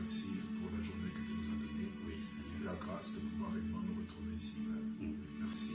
Merci pour la journée que tu nous as donnée. Oui, Seigneur. La grâce de pouvoir réellement nous retrouver ici. Merci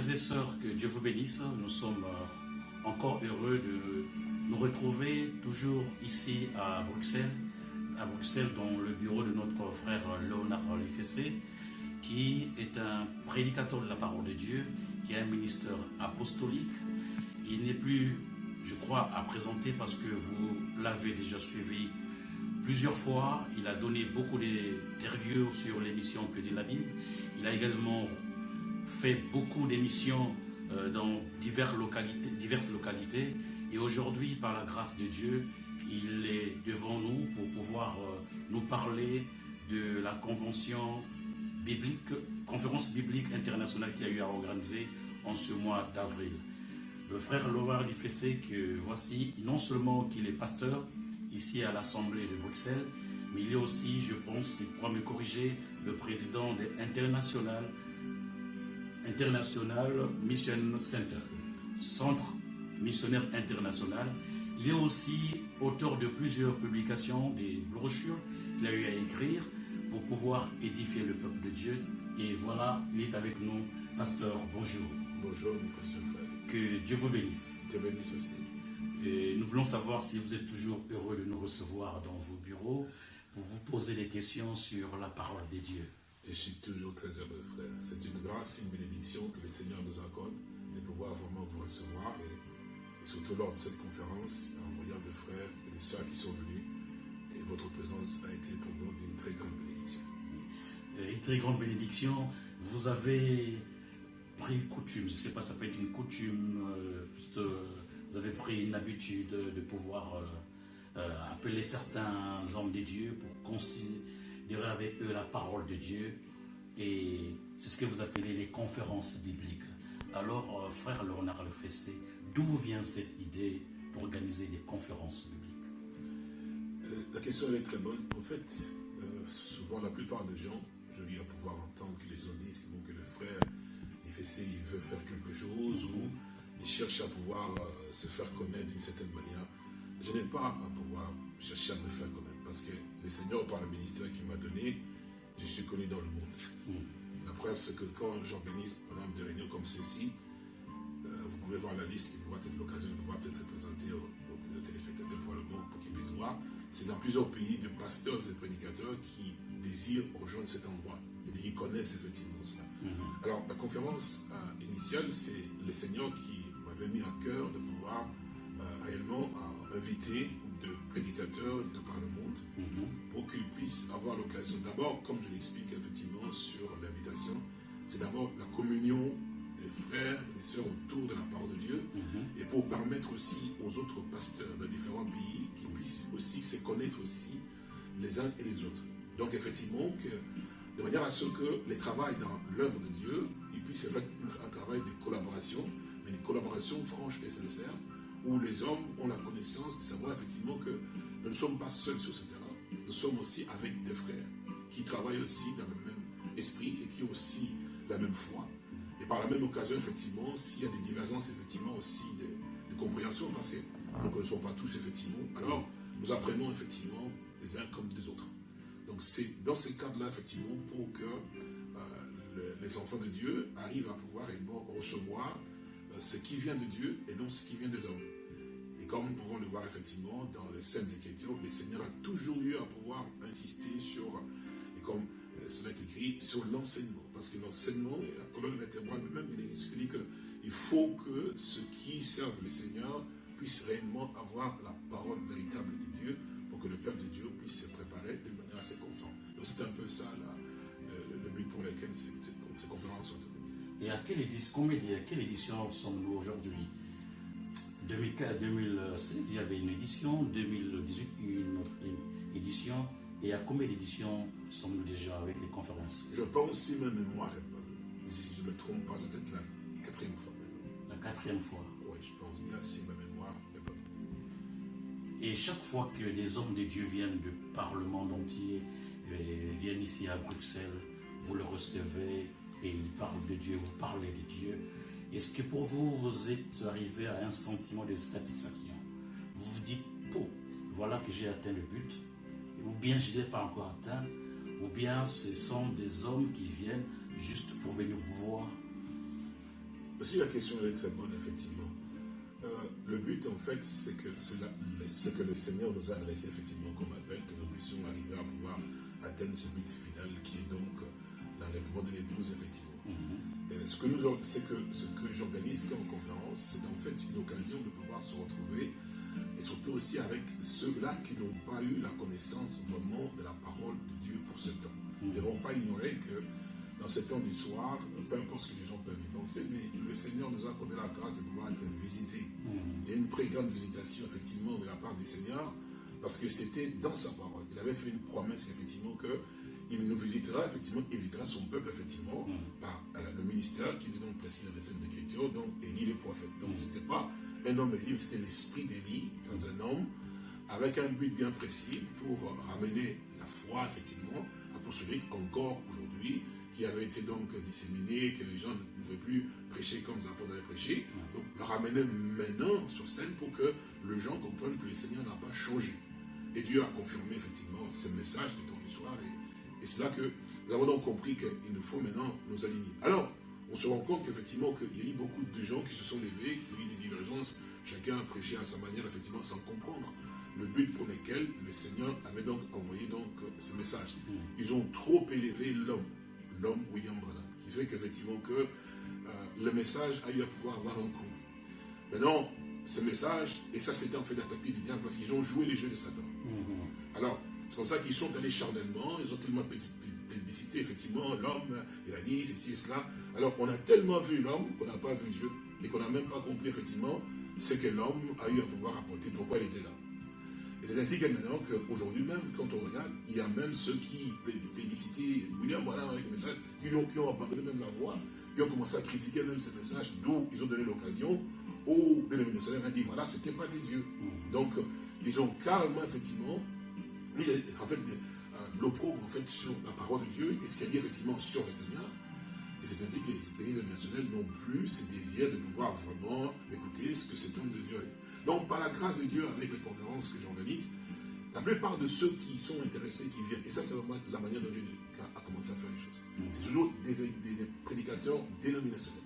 Frères et sœurs, que Dieu vous bénisse. Nous sommes euh, encore heureux de nous retrouver toujours ici à Bruxelles, à Bruxelles dans le bureau de notre frère Léonard Lefessé, qui est un prédicateur de la parole de Dieu, qui est un ministère apostolique. Il n'est plus, je crois, à présenter parce que vous l'avez déjà suivi plusieurs fois. Il a donné beaucoup d'interviews sur l'émission Que dit la Bible. Il a également fait beaucoup d'émissions euh, dans diverses localités, diverses localités. Et aujourd'hui, par la grâce de Dieu, il est devant nous pour pouvoir euh, nous parler de la convention biblique, conférence biblique internationale qui a eu à organiser en ce mois d'avril. Le frère Lovar lui fait que voici, non seulement qu'il est pasteur ici à l'Assemblée de Bruxelles, mais il est aussi, je pense, il pourra me corriger, le président de International International Mission Center, Centre missionnaire international. Il est aussi auteur de plusieurs publications, des brochures qu'il a eu à écrire pour pouvoir édifier le peuple de Dieu. Et voilà, il est avec nous. Pasteur, bonjour. Bonjour, frère. Que Dieu vous bénisse. Te bénisse aussi. Et nous voulons savoir si vous êtes toujours heureux de nous recevoir dans vos bureaux pour vous poser des questions sur la parole de Dieu. Je suis toujours très heureux, frère. C'est une grâce, une bénédiction que le Seigneur nous accorde de pouvoir vraiment vous recevoir. Et, surtout lors de cette conférence, en voyant des frères et des sœurs qui sont venus. Et votre présence a été pour nous d'une très grande bénédiction. Euh, Une très grande bénédiction. Vous avez pris coutume, je ne sais pas, ça peut être une coutume, euh, de- vous avez pris une habitude de pouvoir euh, euh, appeler certains hommes de Dieu pour considérer avec eux la parole de Dieu. Et c'est ce que vous appelez les conférences bibliques. Alors, euh, frère Léonard Lefessé, d'où vient cette idée d'organiser des conférences bibliques? Euh, la question est très bonne. En fait, euh, souvent la plupart des gens, je viens pouvoir entendre que les gens disent que, le frère, il ça, il veut faire quelque chose ou il cherche à pouvoir se faire connaître d'une certaine manière. Je n'ai pas à pouvoir chercher à me faire connaître parce que le Seigneur, par le ministère qu'il m'a donné, je suis connu dans le monde. La preuve, c'est que quand j'organise, par exemple, des réunions comme ceci, euh, vous pouvez voir la liste qui pourra être l'occasion de pouvoir peut-être présenter aux, aux téléspectateurs pour le monde pour qu'ils puissent voir. C'est dans plusieurs pays de pasteurs et prédicateurs qui désirent rejoindre cet endroit et qui connaissent effectivement cela. Alors, la conférence euh, initiale, c'est le Seigneur qui m'avait mis à cœur de pouvoir euh, réellement inviter de prédicateurs de monde pour qu'ils puissent avoir l'occasion. D'abord, comme je l'explique effectivement sur l'invitation, c'est d'abord la communion des frères et sœurs autour de la parole de Dieu et pour permettre aussi aux autres pasteurs de différents pays qu'ils puissent aussi se connaître aussi les uns et les autres. Donc effectivement, que, de manière à ce que les travail dans l'œuvre de Dieu, il puisse être un travail de collaboration, mais une collaboration franche et sincère, où les hommes ont la connaissance de savoir effectivement que nous ne sommes pas seuls sur ce terrain, nous sommes aussi avec des frères qui travaillent aussi dans le même esprit et qui ont aussi la même foi. Et par la même occasion, effectivement, s'il y a des divergences, effectivement, aussi des, des compréhensions, parce que nous ne connaissons pas tous, effectivement, alors nous apprenons effectivement les uns comme des autres. Donc c'est dans ces cadres-là, effectivement, pour que euh, le- les enfants de Dieu arrivent à pouvoir recevoir euh, ce qui vient de Dieu et non ce qui vient des hommes. Comme nous pouvons le voir effectivement dans les Saintes Écritures, le Seigneur a toujours eu à pouvoir insister sur, et comme euh, cela est écrit, sur l'enseignement. Parce que l'enseignement, la colonne vertébrale même, il explique qu'il faut que ceux qui servent le Seigneur puissent réellement avoir la parole véritable de Dieu pour que le peuple de Dieu puisse se préparer de manière assez conforme. Donc c'est un peu ça là, le, but pour lequel conférences sont devenues. Et à quelle édition, quelle édition sommes-nous aujourd'hui? 2016, il y avait une édition, 2018, une autre édition. Et à combien d'éditions sommes-nous déjà avec les conférences? Je pense, si ma mémoire est bonne, si je ne me trompe pas, c'est peut-être la quatrième fois. La quatrième fois Oui, je pense bien, si ma mémoire est bonne. Et chaque fois que des hommes de Dieu viennent du Parlement entier, euh, viennent ici à Bruxelles, vous le recevez et ils parlent de Dieu, vous parlez de Dieu. Est-ce que pour vous, vous êtes arrivé à un sentiment de satisfaction Vous vous dites, oh, voilà que j'ai atteint le but, ou bien je ne l'ai pas encore atteint, ou bien ce sont des hommes qui viennent juste pour venir vous voir Aussi la question est très bonne, effectivement. Euh, le but, en fait, c'est que c'est ce que le Seigneur nous a adressé, effectivement, comme appel, que nous puissions arriver à pouvoir atteindre ce but final qui est donc l'enlèvement de l'épouse, effectivement. Mhm ce que, nous, que, ce que j'organise en conférence, c'est en fait une occasion de pouvoir se retrouver et surtout aussi avec ceux-là qui n'ont pas eu la connaissance vraiment de la parole de Dieu pour ce temps. Ils ne vont pas ignorer que dans ce temps du soir, peu importe ce que les gens peuvent y penser, mais le Seigneur nous a accordé la grâce de pouvoir être visités. Il y a une très grande visitation, effectivement, de la part du Seigneur, parce que c'était dans sa parole. Il avait fait une promesse, effectivement, que il nous visitera, effectivement, il visitera son peuple, effectivement, mm. par euh, le ministère qui est donc précis dans les scènes d'écriture, donc Élie le prophète. Donc, mm. ce n'était pas un homme Élie, c'était l'esprit d'Élie dans un homme, avec un but bien précis pour ramener la foi, effectivement, à poursuivre encore aujourd'hui, qui avait été donc disséminé, que les gens ne pouvaient plus prêcher comme les apôtres avaient prêché. Mm. Donc, le ramener maintenant sur scène pour que les gens comprennent que le Seigneur n'a pas changé. Et Dieu a confirmé, effectivement, ce message. Et c'est là que nous avons donc compris qu'il nous faut maintenant nous aligner. Alors, on se rend compte qu'effectivement, qu'il y a eu beaucoup de gens qui se sont levés, qui ont eu des divergences, chacun a prêché à sa manière, effectivement, sans comprendre le but pour lequel le Seigneur avait donc envoyé donc ce message. Mm. Ils ont trop élevé l'homme, l'homme William Branham, qui fait qu'effectivement que euh, le message a eu à pouvoir avoir un coup. Maintenant, ce message, et ça c'était en fait la tactique du diable, parce qu'ils ont joué les jeux de Satan. Mm-hmm. Alors, c'est comme ça qu'ils sont allés charnellement, ils ont tellement plébiscité, effectivement, l'homme, il a dit ceci et cela. Alors, on a tellement vu l'homme qu'on n'a pas vu Dieu, et qu'on n'a même pas compris, effectivement, ce que l'homme a eu à pouvoir apporter, pourquoi il était là. Et c'est ainsi que maintenant, qu'aujourd'hui même, quand on regarde, il y a même ceux qui plébiscitaient William voilà avec le message, qui ont, qui ont abandonné même la voix, qui ont commencé à critiquer même ce message, d'où ils ont donné l'occasion aux dénominateurs à dire, voilà, c'était pas des dieux. Mm. Donc, ils ont carrément, effectivement, en fait, euh, l'opprobre en fait, sur la parole de Dieu et ce qu'il a effectivement sur le Seigneur. Et c'est ainsi que les pays nationaux n'ont plus ce désir de pouvoir vraiment écouter ce que cet homme de Dieu est. Donc, par la grâce de Dieu, avec les conférences que j'organise, la plupart de ceux qui sont intéressés, qui viennent, et ça c'est vraiment la manière dont Dieu a commencé à faire les choses, c'est toujours des, prédicateurs dénominationnels,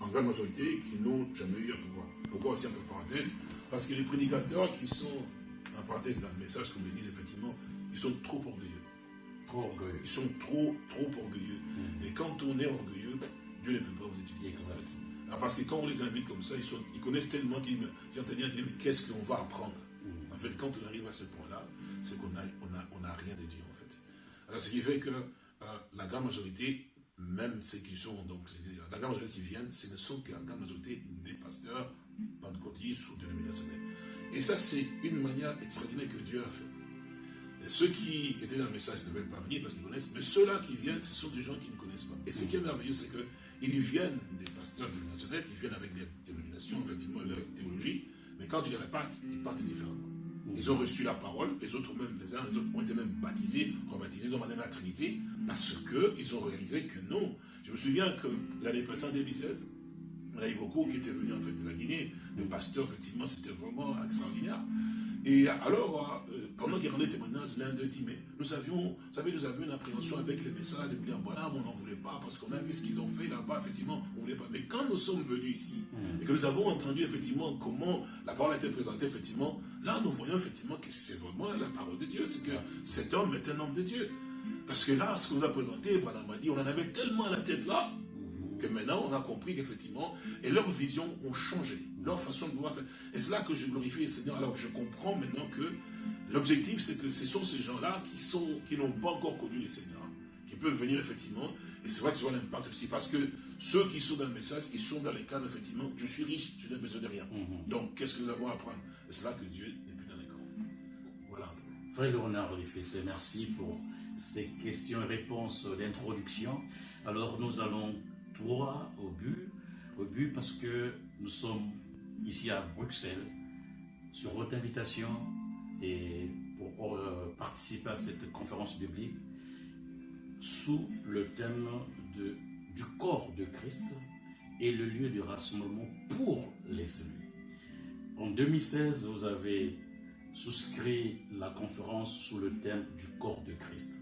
en grande majorité qui n'ont jamais eu à pouvoir. Pourquoi aussi entre parenthèses? Parce que les prédicateurs qui sont en parenthèse dans le message, comme l'église, effectivement, ils sont trop orgueilleux. Trop orgueilleux. Ils sont trop, trop orgueilleux. Mm. Et quand on est orgueilleux, Dieu ne peut pas vous étudier. Ah, parce que quand on les invite comme ça, ils, sont, ils connaissent tellement qu'ils entendent dire, mais qu'est-ce qu'on va apprendre? Mm. En fait, quand on arrive à ce point-là, c'est qu'on n'a on a, on a rien de Dieu, en fait. Alors, ce qui fait que euh, la grande majorité, même ceux qui sont, donc, la grande majorité qui viennent, ce ne sont qu'en grande majorité des pasteurs pentecôtistes ou dénominationnels. Et ça, c'est une manière extraordinaire que Dieu a fait. Ceux qui étaient dans le message ne veulent pas venir parce qu'ils connaissent, mais ceux-là qui viennent, ce sont des gens qui ne connaissent pas. Et ce qui est merveilleux, c'est qu'ils viennent des pasteurs dénominationnels, ils viennent avec des dénominations, effectivement, leur théologie, mais quand ils les répartent, ils partent différemment. Ils ont reçu la parole, les autres même, les uns les autres ont été même baptisés, rebaptisés dans la Trinité, parce qu'ils ont réalisé que non. Je me souviens que l'année passée, 2016, il y en a eu beaucoup qui étaient venus en fait de la Guinée. Pasteur, effectivement, c'était vraiment extraordinaire. Et alors, euh, pendant qu'il rendait témoignage, l'un d'eux dit, mais nous avions, vous savez, nous avions une appréhension avec les messages de William Branham, on n'en voulait pas, parce qu'on a vu ce qu'ils ont fait là-bas, effectivement, on ne voulait pas. Mais quand nous sommes venus ici, et que nous avons entendu, effectivement, comment la parole a été présentée, effectivement, là, nous voyons, effectivement, que c'est vraiment la parole de Dieu, c'est que cet homme est un homme de Dieu. Parce que là, ce qu'on nous a présenté, m'a dit, on en avait tellement à la tête là, que maintenant on a compris qu'effectivement, et leurs visions ont changé. Leur façon de pouvoir faire. Et c'est là que je glorifie le Seigneur. Alors je comprends maintenant que l'objectif, c'est que ce sont ces gens-là qui sont qui n'ont pas encore connu le Seigneur, qui peuvent venir effectivement. Et c'est vrai que ça a l'impact aussi, parce que ceux qui sont dans le message, ils sont dans les cadres, effectivement, je suis riche, je n'ai besoin de rien. Mhm. Donc, qu'est-ce que nous avons à apprendre? Et c'est là que Dieu n'est plus dans les camps. Voilà. Frère Léonard Olifessé, merci pour ces questions et réponses d'introduction. Alors, nous allons droit au but, au but parce que nous sommes ici à Bruxelles, sur votre invitation, et pour euh, participer à cette conférence biblique, sous le thème de, du corps de Christ et le lieu de rassemblement pour les élus. En 2016, vous avez souscrit la conférence sous le thème du corps de Christ.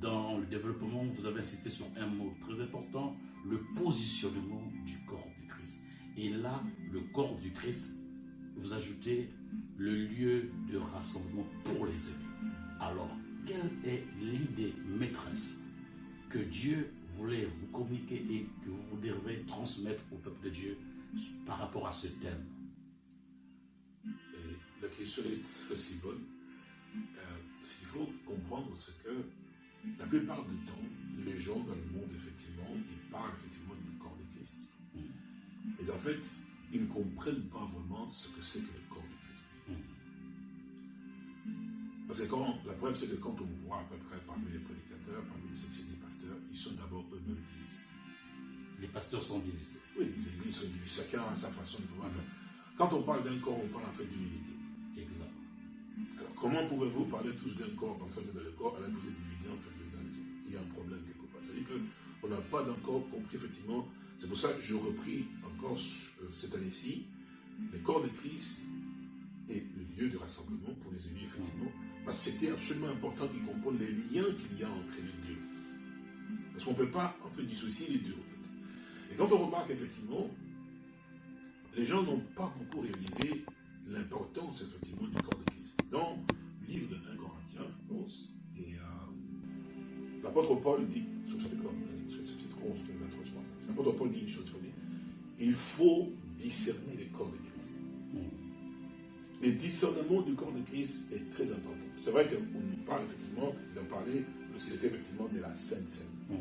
Dans le développement, vous avez insisté sur un mot très important, le positionnement du corps. Et là, le corps du Christ, vous ajoutez le lieu de rassemblement pour les élus. Alors, quelle est l'idée maîtresse que Dieu voulait vous communiquer et que vous devez transmettre au peuple de Dieu par rapport à ce thème? La question est aussi bonne. Euh, ce qu'il faut comprendre, c'est que la plupart du temps, les gens dans le monde, effectivement, ils parlent Mais en fait, ils ne comprennent pas vraiment ce que c'est que le corps de Christ. Parce que quand, la preuve, c'est que quand on voit à peu près parmi les prédicateurs, parmi les sectionnaires, ils sont d'abord eux-mêmes divisés. Les pasteurs sont divisés. Oui, les églises sont divisées. Chacun a sa façon de pouvoir faire. Quand on parle d'un corps, on parle en fait d'unité. Exact. Alors, comment pouvez-vous parler tous d'un corps comme ça, dans le corps, alors que vous êtes divisés en fait les uns les autres? Il y a un problème quelque part. C'est-à-dire qu'on n'a pas encore compris, effectivement. C'est pour ça que je repris encore euh, cette année-ci le corps de Christ et le lieu de rassemblement pour les élus, effectivement. Parce que c'était absolument important qu'ils comprennent les liens qu'il y a entre les deux. Parce qu'on ne peut pas en fait dissocier les deux. En fait. Et quand on remarque effectivement, les gens n'ont pas beaucoup réalisé l'importance effectivement du corps de Christ. Dans le livre de 1 Corinthiens, je pense, et euh, l'apôtre Paul dit, sur le chapitre 11, je pense, l'apôtre Paul dit une chose, il faut discerner les corps de Christ. Le discernement du corps de Christ est très important. C'est vrai qu'on nous parle effectivement, il en parlait, parce que c'était effectivement de la Sainte Sainte.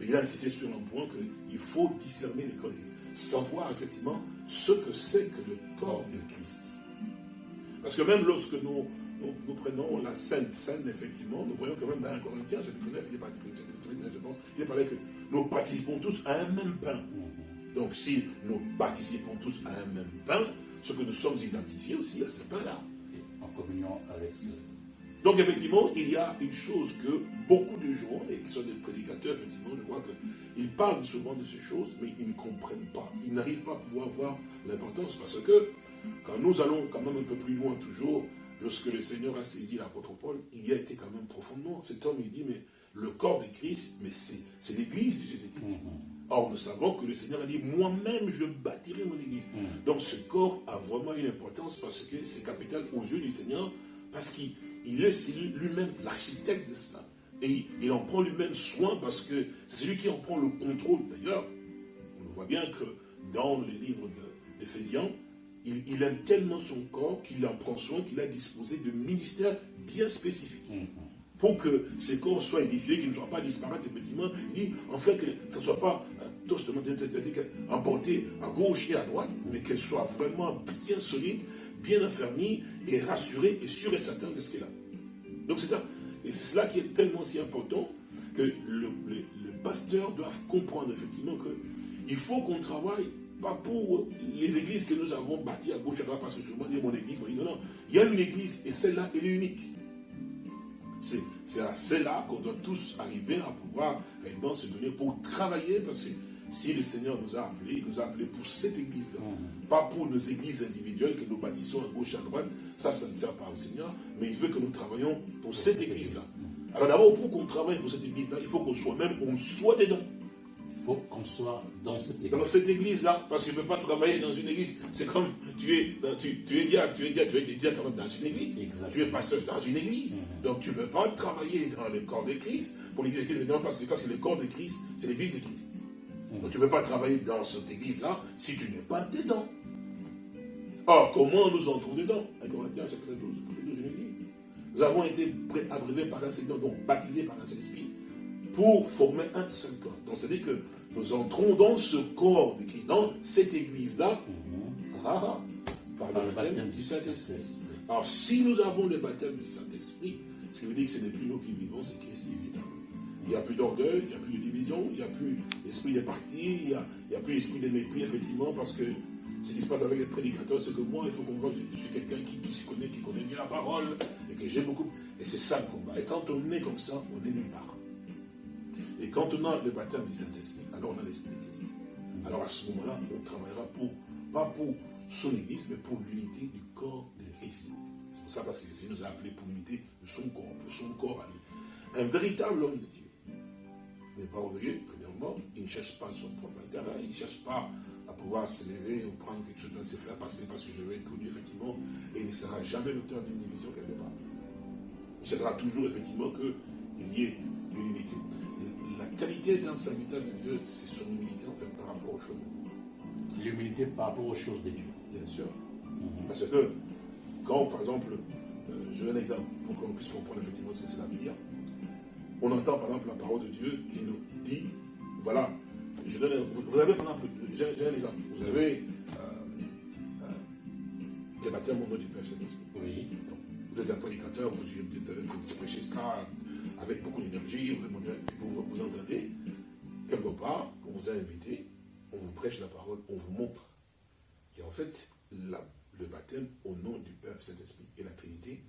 Mais il a insisté sur un point qu'il faut discerner les corps de Christ. Savoir effectivement ce que c'est que le corps de Christ. Parce que même lorsque nous, nous, prenons la Sainte Sainte, effectivement, nous voyons quand même dans un Corinthien, chapitre 9, il est parlé, je pense, il est parlé que nous participons tous à un même pain. Donc si nous participons tous à un même pain, ce que nous sommes identifiés aussi à ce pain-là. En communion avec ce donc effectivement, il y a une chose que beaucoup de gens, et qui sont des prédicateurs, effectivement, je vois qu'ils parlent souvent de ces choses, mais ils ne comprennent pas. Ils n'arrivent pas à pouvoir voir l'importance, parce que quand nous allons quand même un peu plus loin toujours, lorsque le Seigneur a saisi l'apôtre Paul, il y a été quand même profondément. Cet homme, il dit, mais le corps de Christ, mais c'est l'église de Jésus-Christ. Mm-hmm. Or, nous savons que le Seigneur a dit, moi-même, je bâtirai mon église. Mm. Donc, ce corps a vraiment une importance parce que c'est capital aux yeux du Seigneur, parce qu'il il est lui-même l'architecte de cela. Et il, en prend lui-même soin parce que c'est lui qui en prend le contrôle. D'ailleurs, on voit bien que dans les livres d'Éphésiens, il, il, aime tellement son corps qu'il en prend soin, qu'il a disposé de ministères bien spécifiques. Mm-hmm. Pour que ces corps soient édifiés, qu'ils ne soient pas disparaître, effectivement, il dit, en fait, que ce ne soit pas euh, emporté à gauche et à droite, mais qu'elle soit vraiment bien solide, bien affermi et rassuré et sûr et certain de ce qu'il a. Donc c'est ça. Et c'est cela qui est tellement si important que le, pasteur doit comprendre effectivement qu'il faut qu'on travaille pas pour les églises que nous avons bâties à gauche et à droite, parce que souvent, mon église, non, non, il y a une église et celle-là, elle est unique. C'est à celle-là qu'on doit tous arriver à pouvoir réellement se donner pour travailler, parce que si le Seigneur nous a appelés, il nous a appelés pour cette église mm. Pas pour nos églises individuelles que nous bâtissons à gauche, à droite. Ça, ça ne sert pas au Seigneur. Mais il veut que nous travaillions pour cette église-là. Alors d'abord, pour qu'on travaille pour cette église-là, il faut qu'on soit même, on soit dedans. Il faut qu'on soit dans cette église. Dans cette église-là, parce qu'il ne peut pas travailler dans une église. C'est comme tu es, tu, tu es diable, tu es tu es diable quand même dans une église. Tu es pasteur dans une église. Mm-hmm. Donc tu ne peux pas travailler dans le corps de Christ pour l'église de Christ, parce que, parce que le corps de Christ, c'est l'église de Christ. Donc tu ne peux pas travailler dans cette église-là si tu n'es pas dedans. Or, comment nous entrons dedans? 1 Corinthiens chapitre 12, 12 je dit. Nous avons été abreuvés par un Seigneur, donc baptisés par un Saint-Esprit, pour former un seul corps. Donc, c'est-à-dire que nous entrons dans ce corps de Christ, dans cette église-là, mhm. ah, ah, par, le baptême du Saint-Esprit. Alors, si nous avons le baptême du Saint-Esprit, ce qui veut dire que ce n'est plus nous qui vivons, c'est Christ qui vit Il n'y a plus d'orgueil, il n'y a plus de division, il n'y a plus l'esprit des partis, il n'y a, plus l'esprit des mépris, effectivement, parce que ce qui se passe avec les prédicateurs, c'est que moi, il faut qu'on voit que je suis quelqu'un qui, qui, se connaît, qui connaît bien la parole, et que j'ai beaucoup. Et c'est ça le combat. Et quand on est comme ça, on est nulle part. Et quand on a le baptême du Saint-Esprit, alors on a l'Esprit de Christ. Alors à ce moment-là, on travaillera pour, pas pour son Église, mais pour l'unité du corps de Christ. C'est pour ça parce que le Seigneur nous a appelés pour l'unité de son corps, pour son corps à lui. Un véritable homme de Dieu. N'est pas orgueilleux, premièrement, il ne cherche pas son propre intérêt, il ne cherche pas à pouvoir se lever ou prendre quelque chose dans ses faire passer parce que je veux être connu, effectivement, et il ne sera jamais l'auteur d'une division quelque part. Il cherchera toujours, effectivement, qu'il y ait une unité qualité d'un serviteur de Dieu, c'est son humilité en fait par rapport aux choses. L'humilité par rapport aux choses de Dieu. Bien sûr. Mhm. Parce que quand, par exemple, euh, je donne un exemple pour qu'on puisse comprendre effectivement ce que c'est la Bible, on entend par exemple la parole de Dieu qui nous dit, voilà, je donne, vous, avez par exemple, j'ai un exemple, vous avez euh, euh, les baptêmes au nom du Père Saint-Esprit. Oui. vous êtes un prédicateur, vous, vous prêchez ça, avec beaucoup d'énergie, a invité, on vous prêche la parole, on vous montre qu'en fait, le baptême au nom du Père, Saint-Esprit et la Trinité,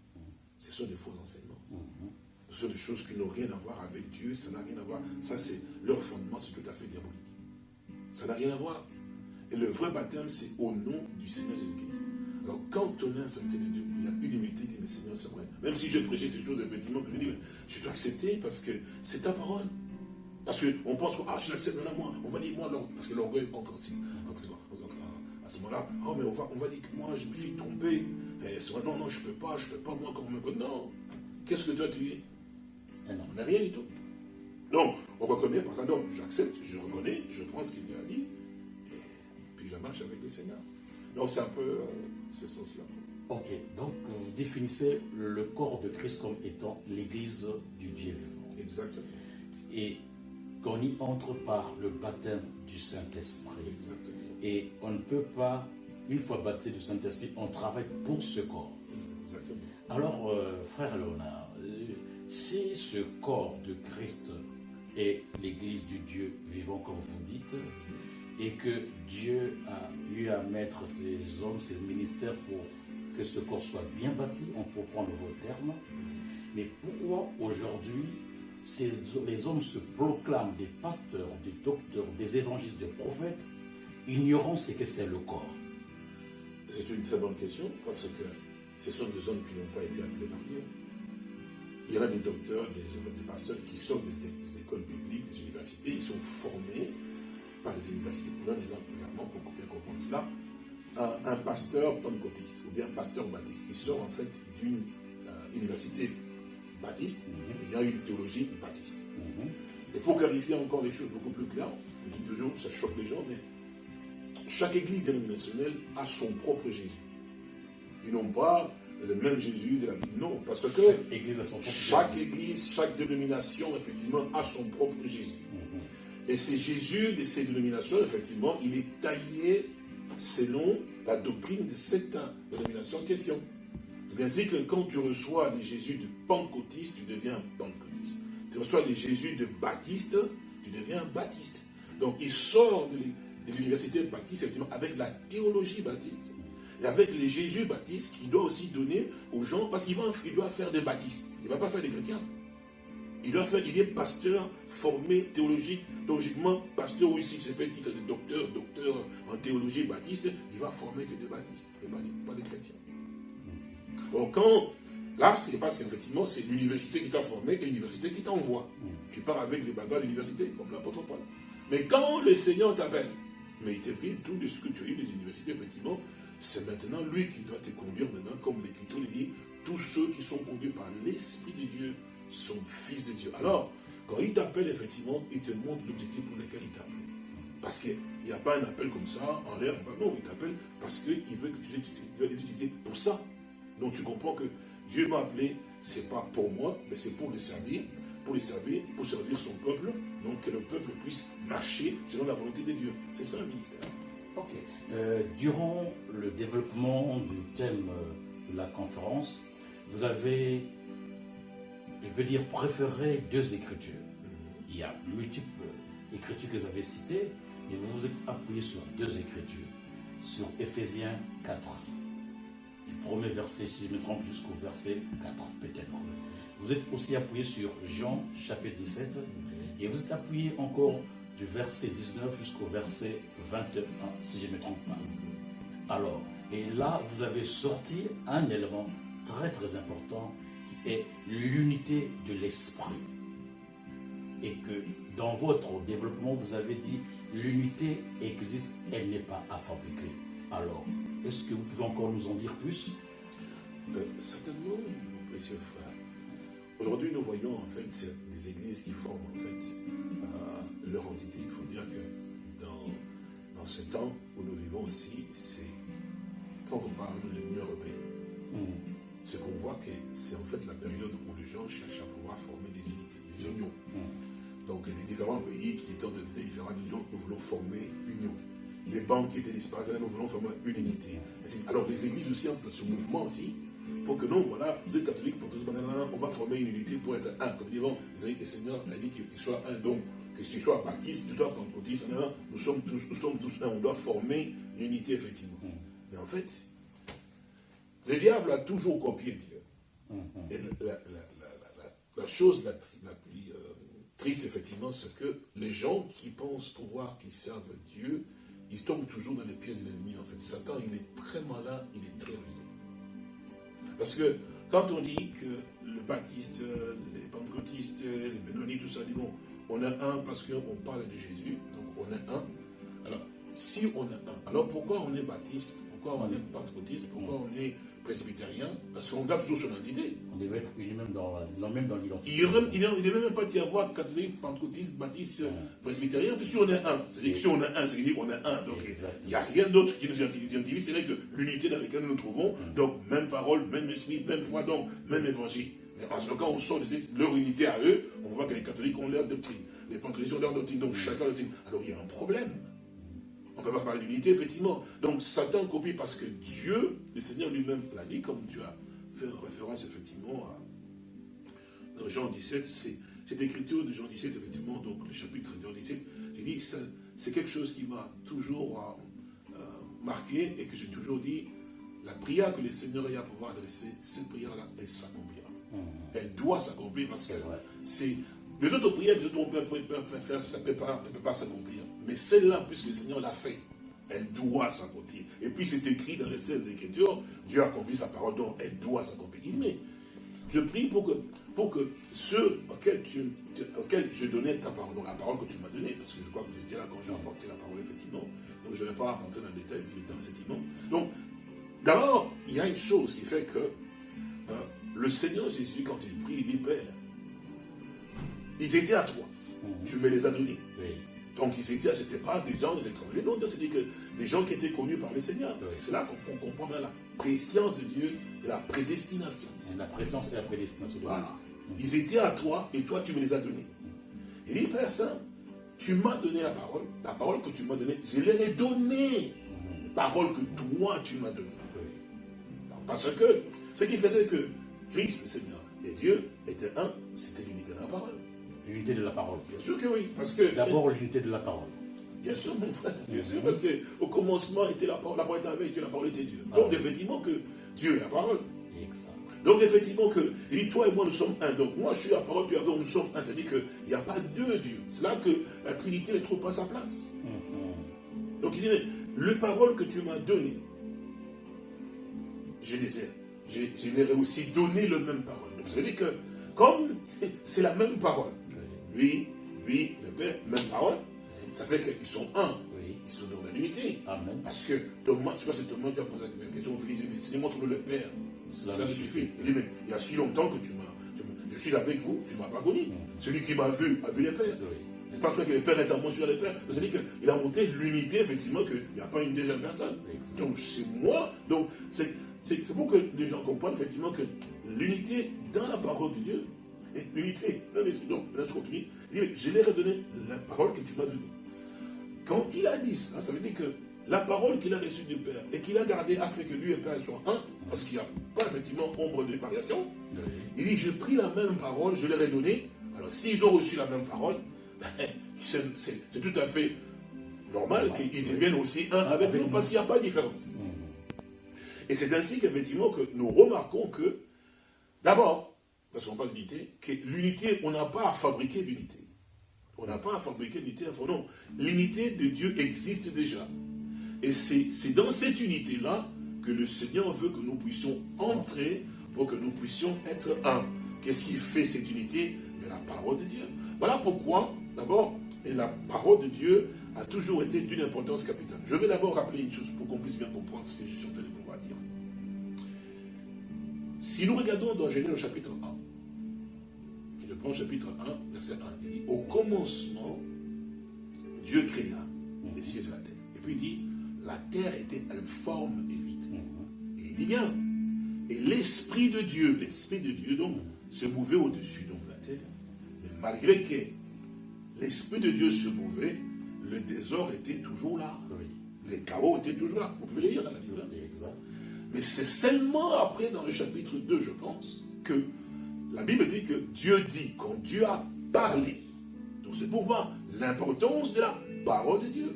ce sont des faux enseignements. Ce sont des choses qui n'ont rien à voir avec Dieu, ça n'a rien à voir. Ça, c'est leur fondement, c'est tout à fait diabolique. Ça n'a rien à voir. Et le vrai baptême, c'est au nom du Seigneur Jésus-Christ. Alors, quand on est un serviteur de Dieu, il y a une humilité, dit, mais Seigneur, c'est vrai. Même si je prêchais ces choses, effectivement, je dis, mais je dois accepter parce que c'est ta parole. Parce qu'on pense, ah, je l'accepte, maintenant, moi, on va dire, moi, parce que l'orgueil entre aussi. À ce moment-là, oh, mais on va, on va dire que moi, je me suis trompé. Et non, non, je ne peux pas, je ne peux pas, moi, comme me Non. Qu'est-ce que toi, tu es eh On n'a rien du tout. Donc, on reconnaît, par exemple, donc, j'accepte, je reconnais, je prends ce qu'il a dit, et puis je marche avec le Seigneur. Donc, c'est un peu. Euh, Ok, donc vous définissez le corps de Christ comme étant l'église du Dieu vivant. Exactement. Et qu'on y entre par le baptême du Saint-Esprit. Et on ne peut pas, une fois baptisé du Saint-Esprit, on travaille pour ce corps. Exactement. Alors, euh, frère Léonard, euh, si ce corps de Christ est l'église du Dieu vivant, comme vous dites, et que Dieu a eu à mettre ces hommes, ces ministères pour que ce corps soit bien bâti, on peut prendre vos termes. Mais pourquoi aujourd'hui les hommes se proclament des pasteurs, des docteurs, des évangélistes, des prophètes, ignorant ce que c'est le corps C'est une très bonne question parce que ce sont des hommes qui n'ont pas été appelés par Dieu. Il y a des docteurs, des, pasteurs qui sortent des, des écoles publiques, des universités, ils sont formés par les universités. Pour exemple également, pour bien comprendre cela, un, pasteur pentecôtiste ou bien un pasteur baptiste, il sort en fait d'une euh, université baptiste, mhm. il y a une théologie baptiste. Mhm. Et pour clarifier encore les choses beaucoup plus claires, je dis toujours, ça choque les gens, mais chaque église dénominationnelle a son propre Jésus. Ils n'ont pas le même Jésus de la Bible. Non, parce que chaque église, a son propre chaque, église, chaque dénomination, effectivement, a son propre Jésus. Et c'est Jésus de ces dénominations, effectivement, il est taillé selon la doctrine de cette dénomination en question. C'est ainsi que quand tu reçois les Jésus de Pentecôtiste, tu deviens Pentecôtiste. Tu reçois les Jésus de Baptiste, tu deviens Baptiste. Donc il sort de l'université baptiste, effectivement, avec la théologie baptiste. Et avec les Jésus baptistes qu'il doit aussi donner aux gens, parce qu'il doit faire des baptistes. Il ne va pas faire des chrétiens. Il doit faire, il est pasteur formé théologique, théologiquement, pasteur ou ici se fait titre de docteur, docteur en théologie baptiste, il va former que des baptistes, pas des, chrétiens. Bon, quand, là, c'est parce qu'effectivement, c'est l'université qui t'a formé et l'université qui t'envoie. Tu pars avec les bagages de l'université, comme l'apôtre Paul. Mais quand le Seigneur t'appelle, mais il te pris tout de ce que tu as eu des universités, effectivement, c'est maintenant lui qui doit te conduire maintenant, comme l'Écriture le dit, tous ceux qui sont conduits par l'Esprit de Dieu son fils de Dieu. Alors, quand il t'appelle, effectivement, il te montre l'objectif pour lequel il t'appelle. Parce qu'il n'y a pas un appel comme ça, en l'air, non, il t'appelle parce qu'il veut que tu, ça. Donc tu comprends que Dieu m'a appelé, c'est pas pour moi, mais c'est pour le servir, pour les servir, pour servir son peuple, donc que le peuple puisse marcher selon la volonté de Dieu. C'est ça un ministère. Ok. Euh, durant le développement du thème euh, de la conférence, vous avez, je peux dire, préféré deux écritures. Il y a multiples écritures que vous avez citées, et vous vous êtes appuyé sur deux écritures. Sur Ephésiens 4, du premier verset, si je me trompe, jusqu'au verset 4, peut-être. Vous êtes aussi appuyé sur Jean, chapitre 17, et vous êtes appuyé encore du verset 19 jusqu'au verset 21, si je ne me trompe pas. Alors, et là, vous avez sorti un élément très très important qui est l'unité de l'esprit. Et que dans votre développement, vous avez dit l'unité existe, elle n'est pas à fabriquer. Alors, est-ce que vous pouvez encore nous en dire plus? Euh, Certainement, précieux frère. Aujourd'hui, nous voyons en fait des églises qui forment en fait euh, leur entité. Il faut dire que dans, dans ce temps où nous vivons aussi, c'est quand on parle de l'Union européenne, hmm. ce qu'on voit que c'est en fait la période où les gens cherchent à pouvoir former des unités, des unions. Hmm. Donc des différents pays qui étant de différentes unions, nous voulons former union. Les banques qui étaient disparues, nous voulons former une unité. Alors les églises aussi ont ce mouvement aussi pour que nous, voilà, vous êtes catholiques, on va former une unité pour être un. Comme disons, le Seigneur a dit qu'il soit un. Donc, que tu sois baptiste, que tu sois pentecôtiste, nous sommes tous, nous sommes tous un. On doit former une unité, effectivement. Mm. Mais en fait, le diable a toujours copié Dieu. Mm-hmm. Et la, chose la, plus euh, triste, effectivement, c'est que les gens qui pensent pouvoir, qui servent Dieu, ils tombent toujours dans les pièces de l'ennemi. En fait, Satan, il est très malin, il est très rusé. Parce que quand on dit que le baptiste, les pentecôtistes, les bénonites, tout ça, dit bon, on est un parce qu'on parle de Jésus, donc on est un. Alors, si on est un, alors pourquoi on est baptiste? Pourquoi on est pentecôtiste? Pourquoi on est presbytérien Parce qu'on garde toujours son identité. On devrait être unis même dans, même dans l'identité. Il ne devrait même pas y avoir catholique, pentecôtiste, baptiste, presbytérien, puis si on est un. C'est-à-dire que si on est un, c'est-à-dire qu'on est un. Donc il n'y a rien d'autre qui nous identifie, c'est vrai que l'unité dans laquelle nous nous trouvons, mm. donc même parole, même esprit, même foi, donc même évangile. Mais en ce cas, on sort de leur unité à eux, on voit que les catholiques ont leur doctrine, les pentecôtistes ont leur doctrine, donc mm. chacun leur doctrine. Alors il y a un problème. On ne peut pas parler d'unité, effectivement. Donc Satan copie parce que Dieu, le Seigneur lui-même l'a dit, comme tu as fait référence effectivement à dans Jean 17, c'est cette écriture de Jean 17, effectivement, donc le chapitre de Jean 17, j'ai dit, c'est quelque chose qui m'a toujours euh, euh, marqué et que j'ai toujours dit, la prière que le Seigneur a à pouvoir adresser, cette prière-là, elle s'accomplira. Mmh. Elle doit s'accomplir parce que c'est... Les autres prières que on peut faire, ça ne peut pas s'accomplir. Mais celle-là, puisque le Seigneur l'a fait, elle doit s'accomplir. Et puis c'est écrit dans les scènes Écritures, Dieu a accompli sa parole, donc elle doit s'accomplir. Mais je prie pour que, pour que ceux auxquels, tu, je donnais ta parole, donc la parole que tu m'as donnée, parce que je crois que vous étiez là quand j'ai apporté la parole, effectivement, donc je ne vais pas rentrer dans le détail, effectivement. Donc, d'abord, il y a une chose qui fait que euh, le Seigneur Jésus, quand il prie, il dit, Père, ils étaient à toi, mhm. tu me les as donnés. Donc ils étaient, c'était pas des gens des étrangers, non, c'est que des gens qui étaient connus par le Seigneur. C'est là qu'on comprend bien la préscience de Dieu et la prédestination. C'est la présence et la prédestination de Voilà. Ils étaient à toi et toi tu me les as donnés. Il dit, Père Saint, tu m'as donné la parole, la parole que tu m'as donnée, je leur ai donné. La parole que toi tu m'as donnée. Parce que ce qui faisait que Christ, le Seigneur et Dieu étaient un, c'était l'unité de la parole. L'unité de la parole. Bien sûr que oui. Parce que. D'abord l'unité de la parole. Bien sûr, mon frère. Bien sûr, parce qu'au commencement était la parole, la parole était avec Dieu, la parole était Dieu. Ah Donc, effectivement, que Dieu est la parole. Exact. Donc, effectivement, que, il dit, toi et moi, nous sommes un. Donc, moi, je suis la parole, tu es nous sommes un. C'est-à-dire qu'il n'y a pas deux dieux. C'est là que la Trinité ne trouve pas sa place. Mm-hmm. Donc, il dit, le parole que tu m'as donné, je les ai, je, leur ai aussi donné le même parole. Donc, ça veut dire que, comme c'est la même parole, lui, lui, le Père, même parole. Ça fait qu'ils sont un. Ils sont dans l'unité. Parce que Thomas, c'est quoi c'est Thomas qui a posé la question Il dit, mais si montre le Père. Ça me suffit. Il dit, mais il y a si longtemps que tu m'as. Je suis avec vous, tu ne m'as pas connu. Mm. Celui qui m'a vu a vu les Pères. Oui. Parce que les Pères est en moi, je suis les Pères. C'est-à-dire qu'il a monté l'unité, effectivement, qu'il n'y a pas une deuxième personne. Donc c'est moi. Donc C'est pour que les gens comprennent effectivement que l'unité dans la parole de Dieu, l'unité dans les Donc là je continue. Je leur ai donné la parole que tu m'as donnée. Quand il a dit ça, ça veut dire que la parole qu'il a reçue du Père et qu'il a gardée a fait que lui et Père soient un, parce qu'il n'y a pas effectivement ombre de variation. Il dit, j'ai pris la même parole, je leur ai donnée. Alors s'ils ont reçu la même parole, ben, c'est tout à fait normal qu'ils deviennent aussi un avec nous, parce qu'il n'y a pas de différence. Et c'est ainsi qu'effectivement que nous remarquons que, d'abord, parce qu'on parle d'unité, que l'unité, on n'a pas à fabriquer l'unité. On n'a pas à fabriquer l'unité, non. L'unité de Dieu existe déjà. Et c'est dans cette unité-là que le Seigneur veut que nous puissions entrer pour que nous puissions être un. Qu'est-ce qui fait cette unité? La parole de Dieu. Voilà pourquoi, d'abord, la parole de Dieu a toujours été d'une importance capitale. Je vais d'abord rappeler une chose pour qu'on puisse bien comprendre ce que je suis en train de pouvoir dire. Si nous regardons dans Genèse chapitre 1, je prends le chapitre 1, verset 1, il dit, au commencement, Dieu créa les cieux et la terre. Et puis il dit, la terre était informe et vide. Mhm. Et il dit bien, et l'Esprit de Dieu, l'Esprit de Dieu donc, se mouvait au-dessus de la terre. Mais malgré que l'Esprit de Dieu se mouvait, le désordre était toujours là. Les chaos étaient toujours là. Vous pouvez lire dans la Bible. Hein. Mais c'est seulement après, dans le chapitre 2, je pense, que la Bible dit que Dieu dit, quand Dieu a parlé, donc c'est pour voir l'importance de la parole de Dieu.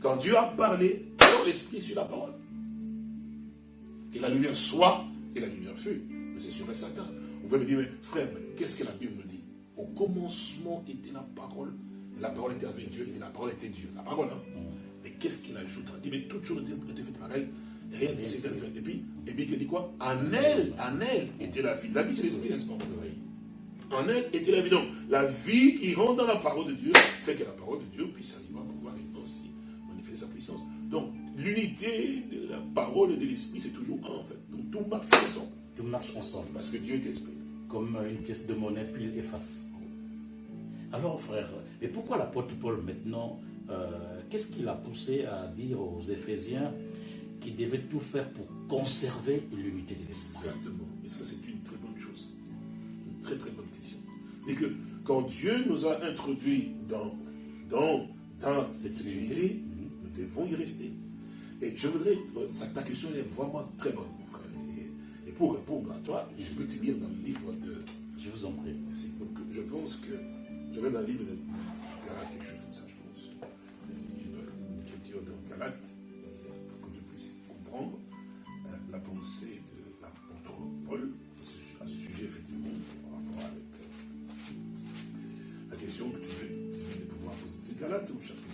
Quand Dieu a parlé, l'esprit sur la parole. Que la lumière soit, et la lumière fut. Mais c'est sûr et certain. Vous pouvez me dire, mais frère, qu'est-ce que la Bible me dit? Au commencement était la parole, la parole était avec Dieu, et la parole était Dieu. La parole, hein Mais qu'est-ce qu'il ajoute? Il dit, mais toutes choses étaient faites par elle, et. Et puis, et puis il dit quoi? En elle, en elle était la vie. La vie, c'est l'esprit, n'est-ce pas? En elle était la vie. Donc, la vie qui rentre dans la parole de Dieu fait que la parole de Dieu puisse arriver à pouvoir aussi manifester sa puissance. Donc, l'unité de la parole et de l'esprit, c'est toujours un en fait. Donc tout marche ensemble. Tout marche ensemble. Parce que Dieu est esprit. Comme une pièce de monnaie, puis il efface. Alors frère, et pourquoi l'apôtre Paul maintenant, euh, qu'est-ce qu'il a poussé à dire aux Éphésiens qu'ils devaient tout faire pour conserver l'unité de l'esprit Exactement. Et ça c'est une très bonne chose. Une très très bonne question. Et que quand Dieu nous a introduits dans, dans, dans cette, unité, mhm. nous devons y rester. Et je voudrais, ta question est vraiment très bonne, mon frère. Et, pour répondre à toi, je veux te lire dans le livre de... Je vous en prie. Donc, je pense que, je vais dans le livre de Galate, quelque chose comme ça, je pense. Une écriture de Galate, pensée de l'apôtre Paul à ce sujet, effectivement, par rapport avec euh, la question que tu veux pouvoir poser. C'est Galate au chapitre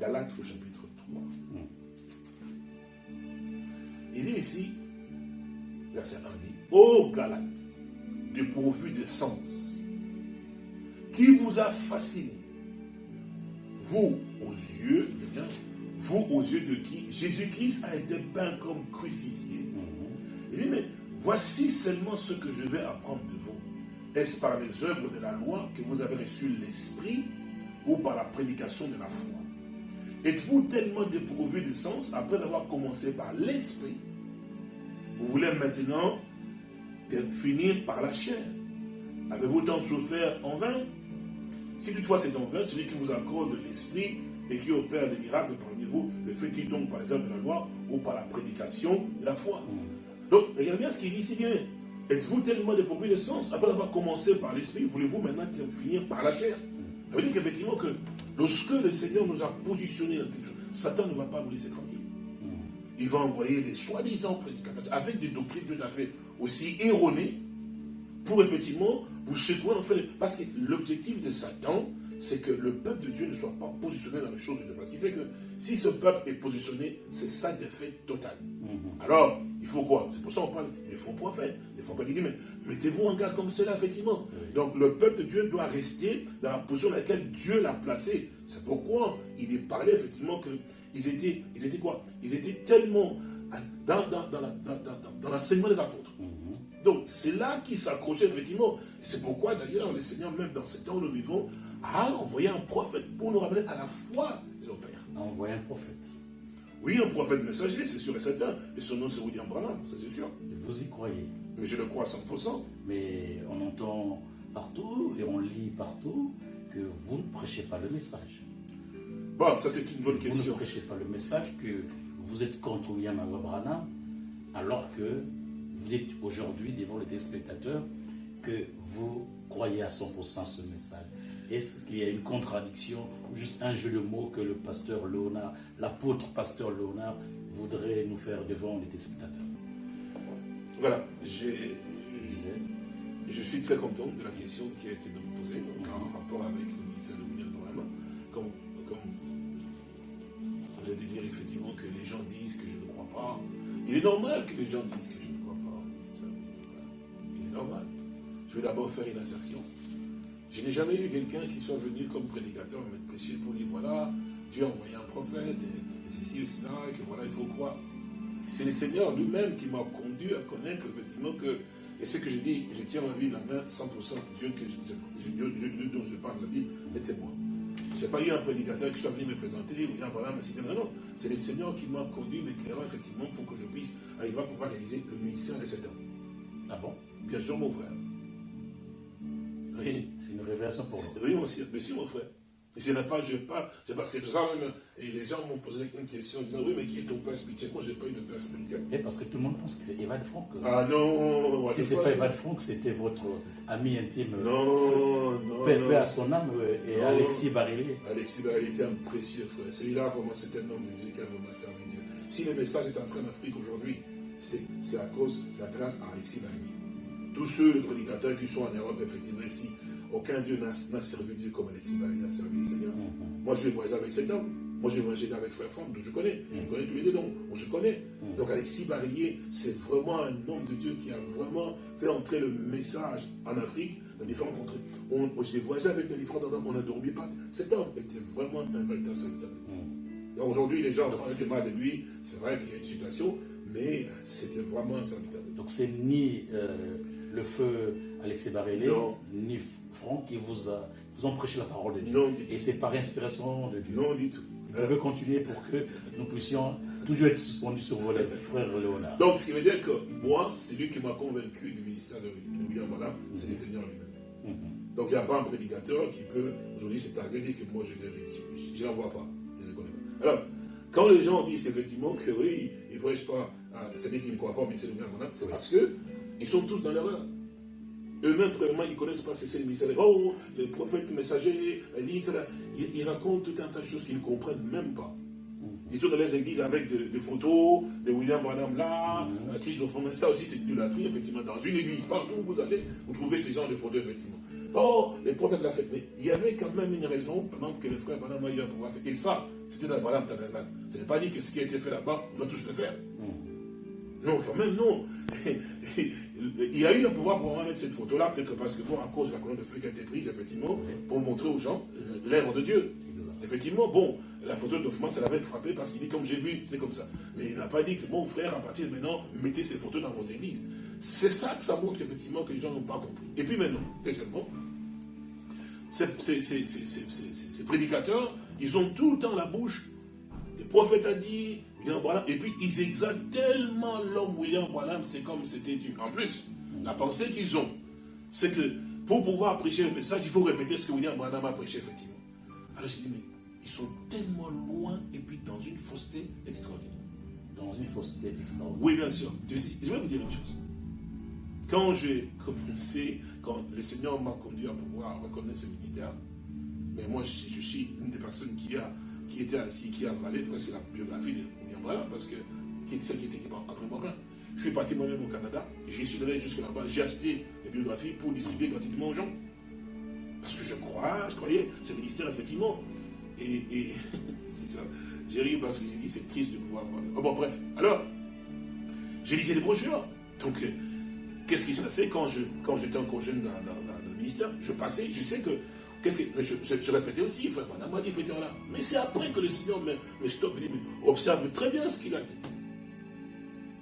Galates au chapitre 3. Il dit ici, verset 1 dit, Ô Galates, dépourvu de sens, qui vous a fasciné, vous aux yeux, de vous aux yeux de qui Jésus-Christ a été peint comme crucifié. Il dit, mais voici seulement ce que je vais apprendre de vous. Est-ce par les œuvres de la loi que vous avez reçu l'esprit ou par la prédication de la foi? Êtes-vous tellement dépourvu de sens après avoir commencé par l'esprit? Vous voulez maintenant finir par la chair. Avez-vous tant souffert en vain? Si toutefois c'est en vain, celui qui vous accorde l'esprit et qui opère des miracles parmi vous, le fait-il donc par les œuvres de la loi ou par la prédication de la foi Donc, regardez bien ce qu'il dit ici bien. Êtes-vous tellement dépourvu de sens après avoir commencé par l'esprit Voulez-vous maintenant finir par la chair Ça veut dire qu'effectivement que Lorsque le Seigneur nous a positionnés dans quelque chose, Satan ne va pas vous laisser tranquille. Il va envoyer des soi-disant prédicateurs avec des doctrines tout à fait aussi erronées pour effectivement vous secouer en fait. Parce que l'objectif de Satan, c'est que le peuple de Dieu ne soit pas positionné dans les choses de Dieu. Parce qu'il sait que si ce peuple est positionné, c'est sa défaite totale. Mhm. Alors, il faut quoi? C'est pour ça qu'on parle des faux prophètes, des faux prophètes. mais mettez-vous en garde comme cela, effectivement. Donc, le peuple de Dieu doit rester dans la position dans laquelle Dieu l'a placé. C'est pourquoi il est parlé, effectivement, qu'ils étaient, ils étaient quoi? Ils étaient tellement dans, dans, l'enseignement des apôtres. Mhm. Donc, c'est là qu'ils s'accrochaient, effectivement. C'est pourquoi, d'ailleurs, le Seigneur, même dans ce temps où nous vivons, a envoyé un prophète pour nous ramener à la foi de nos pères. A envoyé un prophète. Oui, un prophète messager, c'est sûr et certain. Et son nom, c'est William Branham, ça c'est sûr. Vous y croyez Mais je le crois à 100%. Mais on entend partout et on lit partout que vous ne prêchez pas le message. Bon, ça c'est une bonne question. Vous ne prêchez pas le message que vous êtes contre William Branham alors que vous êtes aujourd'hui devant les téléspectateurs que vous croyez à 100% ce message. Est-ce qu'il y a une contradiction ou juste un jeu de mots que le pasteur Léonard, l'apôtre pasteur Léonard, voudrait nous faire devant les téléspectateurs? Voilà, j'ai je suis très content de la question qui a été posée en rapport avec le ministère de Branham. Comme, comme vous allez dire effectivement que les gens disent que je ne crois pas. Il est normal que les gens disent que je ne crois pas au ministère de Il est normal. Je vais d'abord faire une insertion. Je n'ai jamais eu quelqu'un qui soit venu comme prédicateur me prêcher pour dire voilà, Dieu a envoyé un prophète, et, ceci et cela, et que voilà, il faut croire. C'est le Seigneur lui-même qui m'a conduit à connaître effectivement que, et ce que je dis, je tiens ma Bible à la main, 100% Dieu, que je, Dieu, dont je parle la Bible était moi. Je n'ai pas eu un prédicateur qui soit venu me présenter, ou dire voilà, mais non, non, c'est le Seigneur qui m'a conduit, m'éclairant effectivement pour que je puisse arriver à pouvoir réaliser le ministère de cet homme. Ah bon? Bien sûr, mon frère. Oui. C'est une révélation pour vous. Oui, monsieur, monsieur, mon frère. Je n'ai pas, je pas, c'est pas, c'est ça même, et les gens m'ont posé une question en disant, oui, mais qui est ton père spirituel? Moi, je n'ai pas eu de père spirituel. Et parce que tout le monde pense que c'est Evan Franck. Ah non Si ce n'est pas Evan Franck, c'était votre ami intime. Non, non. Père, à son âme, et Alexis Barilé. Alexis Barilé était un précieux frère. Celui-là, vraiment, c'était un homme de Dieu qui a vraiment servi Dieu. Si le message est en Afrique aujourd'hui, c'est à cause, de la grâce à Alexis Barilé. Tous ceux, les prédicateurs qui sont en Europe, effectivement, ici, aucun Dieu n'a servi Dieu comme Alexis Barilé a servi le Seigneur. Mhm. Moi, je vais voyager avec cet homme. Moi, je vais voyager avec Frère Franck, je connais. Je mhm. connais tous les deux, donc on se connaît. Mhm. Donc, Alexis Barillier, c'est vraiment un homme de Dieu qui a vraiment fait entrer le message en Afrique dans différents contrées. J'ai voyagé avec les différents hommes, on n'a dormi pas. Cet homme était vraiment un véritable serviteur. Aujourd'hui, les gens ne pensent pas de lui. C'est vrai qu'il y a une situation, mais c'était vraiment un serviteur. Donc, c'est ni euh, le feu Alexis Barillet, ni Franck qui vous, a, vous ont prêché la parole de Dieu. Et c'est par inspiration de Dieu. Non, du tout. Je veux continuer pour que nous puissions toujours être suspendus sur vos frère Léonard. Donc, ce qui veut dire que moi, c'est lui qui m'a convaincu du ministère de, William Madame, c'est le Seigneur lui-même. Mhm. Donc, il n'y a pas un prédicateur qui peut aujourd'hui s'étaler que moi, je n'en vois pas. Je ne connais pas. Alors, quand les gens disent effectivement que oui, ils ne prêchent pas, c'est-à-dire qu'ils ne croient pas au ministère de William Madame, c'est parce qu'ils sont tous dans l'erreur. Eux-mêmes, premièrement, ils ne connaissent pas ces ministères. Oh, les prophètes messagers, Élise, ils, ils, racontent tout un tas de choses qu'ils ne comprennent même pas. Ils sont dans les églises avec des, photos de William Branham là, mm Christophe ça aussi c'est de l'idolâtrie, effectivement. Dans une église, partout où vous allez, vous trouvez ces genres de photos, effectivement. Oh, les prophètes l'ont fait. Mais il y avait quand même une raison, pendant que le frère Branham a eu à pouvoir faire. Et ça, c'était dans Branham Tabernacle. Ce n'est pas dit que ce qui a été fait là-bas, on doit tous le faire. Mhm. Non, quand même, non. il a eu le pouvoir pour mettre cette photo-là, peut-être parce que, bon, à cause de la colonne de feu qui a été prise, effectivement, pour montrer aux gens l'œuvre de Dieu. Effectivement, bon, la photo d'Offman, ça l'avait frappé parce qu'il dit, comme j'ai vu, c'est comme ça. Mais il n'a pas dit que, bon, frère, à partir de maintenant, mettez ces photos dans vos églises. C'est ça que ça montre, effectivement, que les gens n'ont pas compris. Et puis maintenant, deuxièmement, ces, prédicateurs, ils ont tout le temps la bouche. Le prophète a dit, et puis ils exaltent tellement l'homme William Branham, c'est comme c'était du. En plus, la pensée qu'ils ont, c'est que pour pouvoir prêcher le message, il faut répéter ce que William Branham a prêché, effectivement. Alors je dis, mais ils sont tellement loin et puis dans une fausseté extraordinaire. Dans une fausseté extraordinaire. Oui, bien sûr. Je vais vous dire une chose. Quand j'ai commencé, quand le Seigneur m'a conduit à pouvoir reconnaître ce ministère, mais moi je, suis une des personnes qui, a, qui était assis, qui a avalé presque la biographie de voilà, parce que qui celle qui était après moi. Je suis parti moi-même au Canada, j'y suis allé jusque là-bas, j'ai acheté des biographies pour distribuer gratuitement aux gens. Parce que je crois, je croyais, ce ministère, effectivement. Et, c'est ça. J'ai ri parce que j'ai dit, c'est triste de pouvoir voir. Oh, bon, bref. Alors, j'ai lisé les brochures. Donc, euh, qu'est-ce qui se passait quand j'étais quand encore jeune dans, le ministère? Je passais, je sais que Qu'est-ce que, je, répétais aussi, frère, madame m'a dit, là. Mais c'est après que le Seigneur me, me stoppe et dit, mais observe très bien ce qu'il a dit.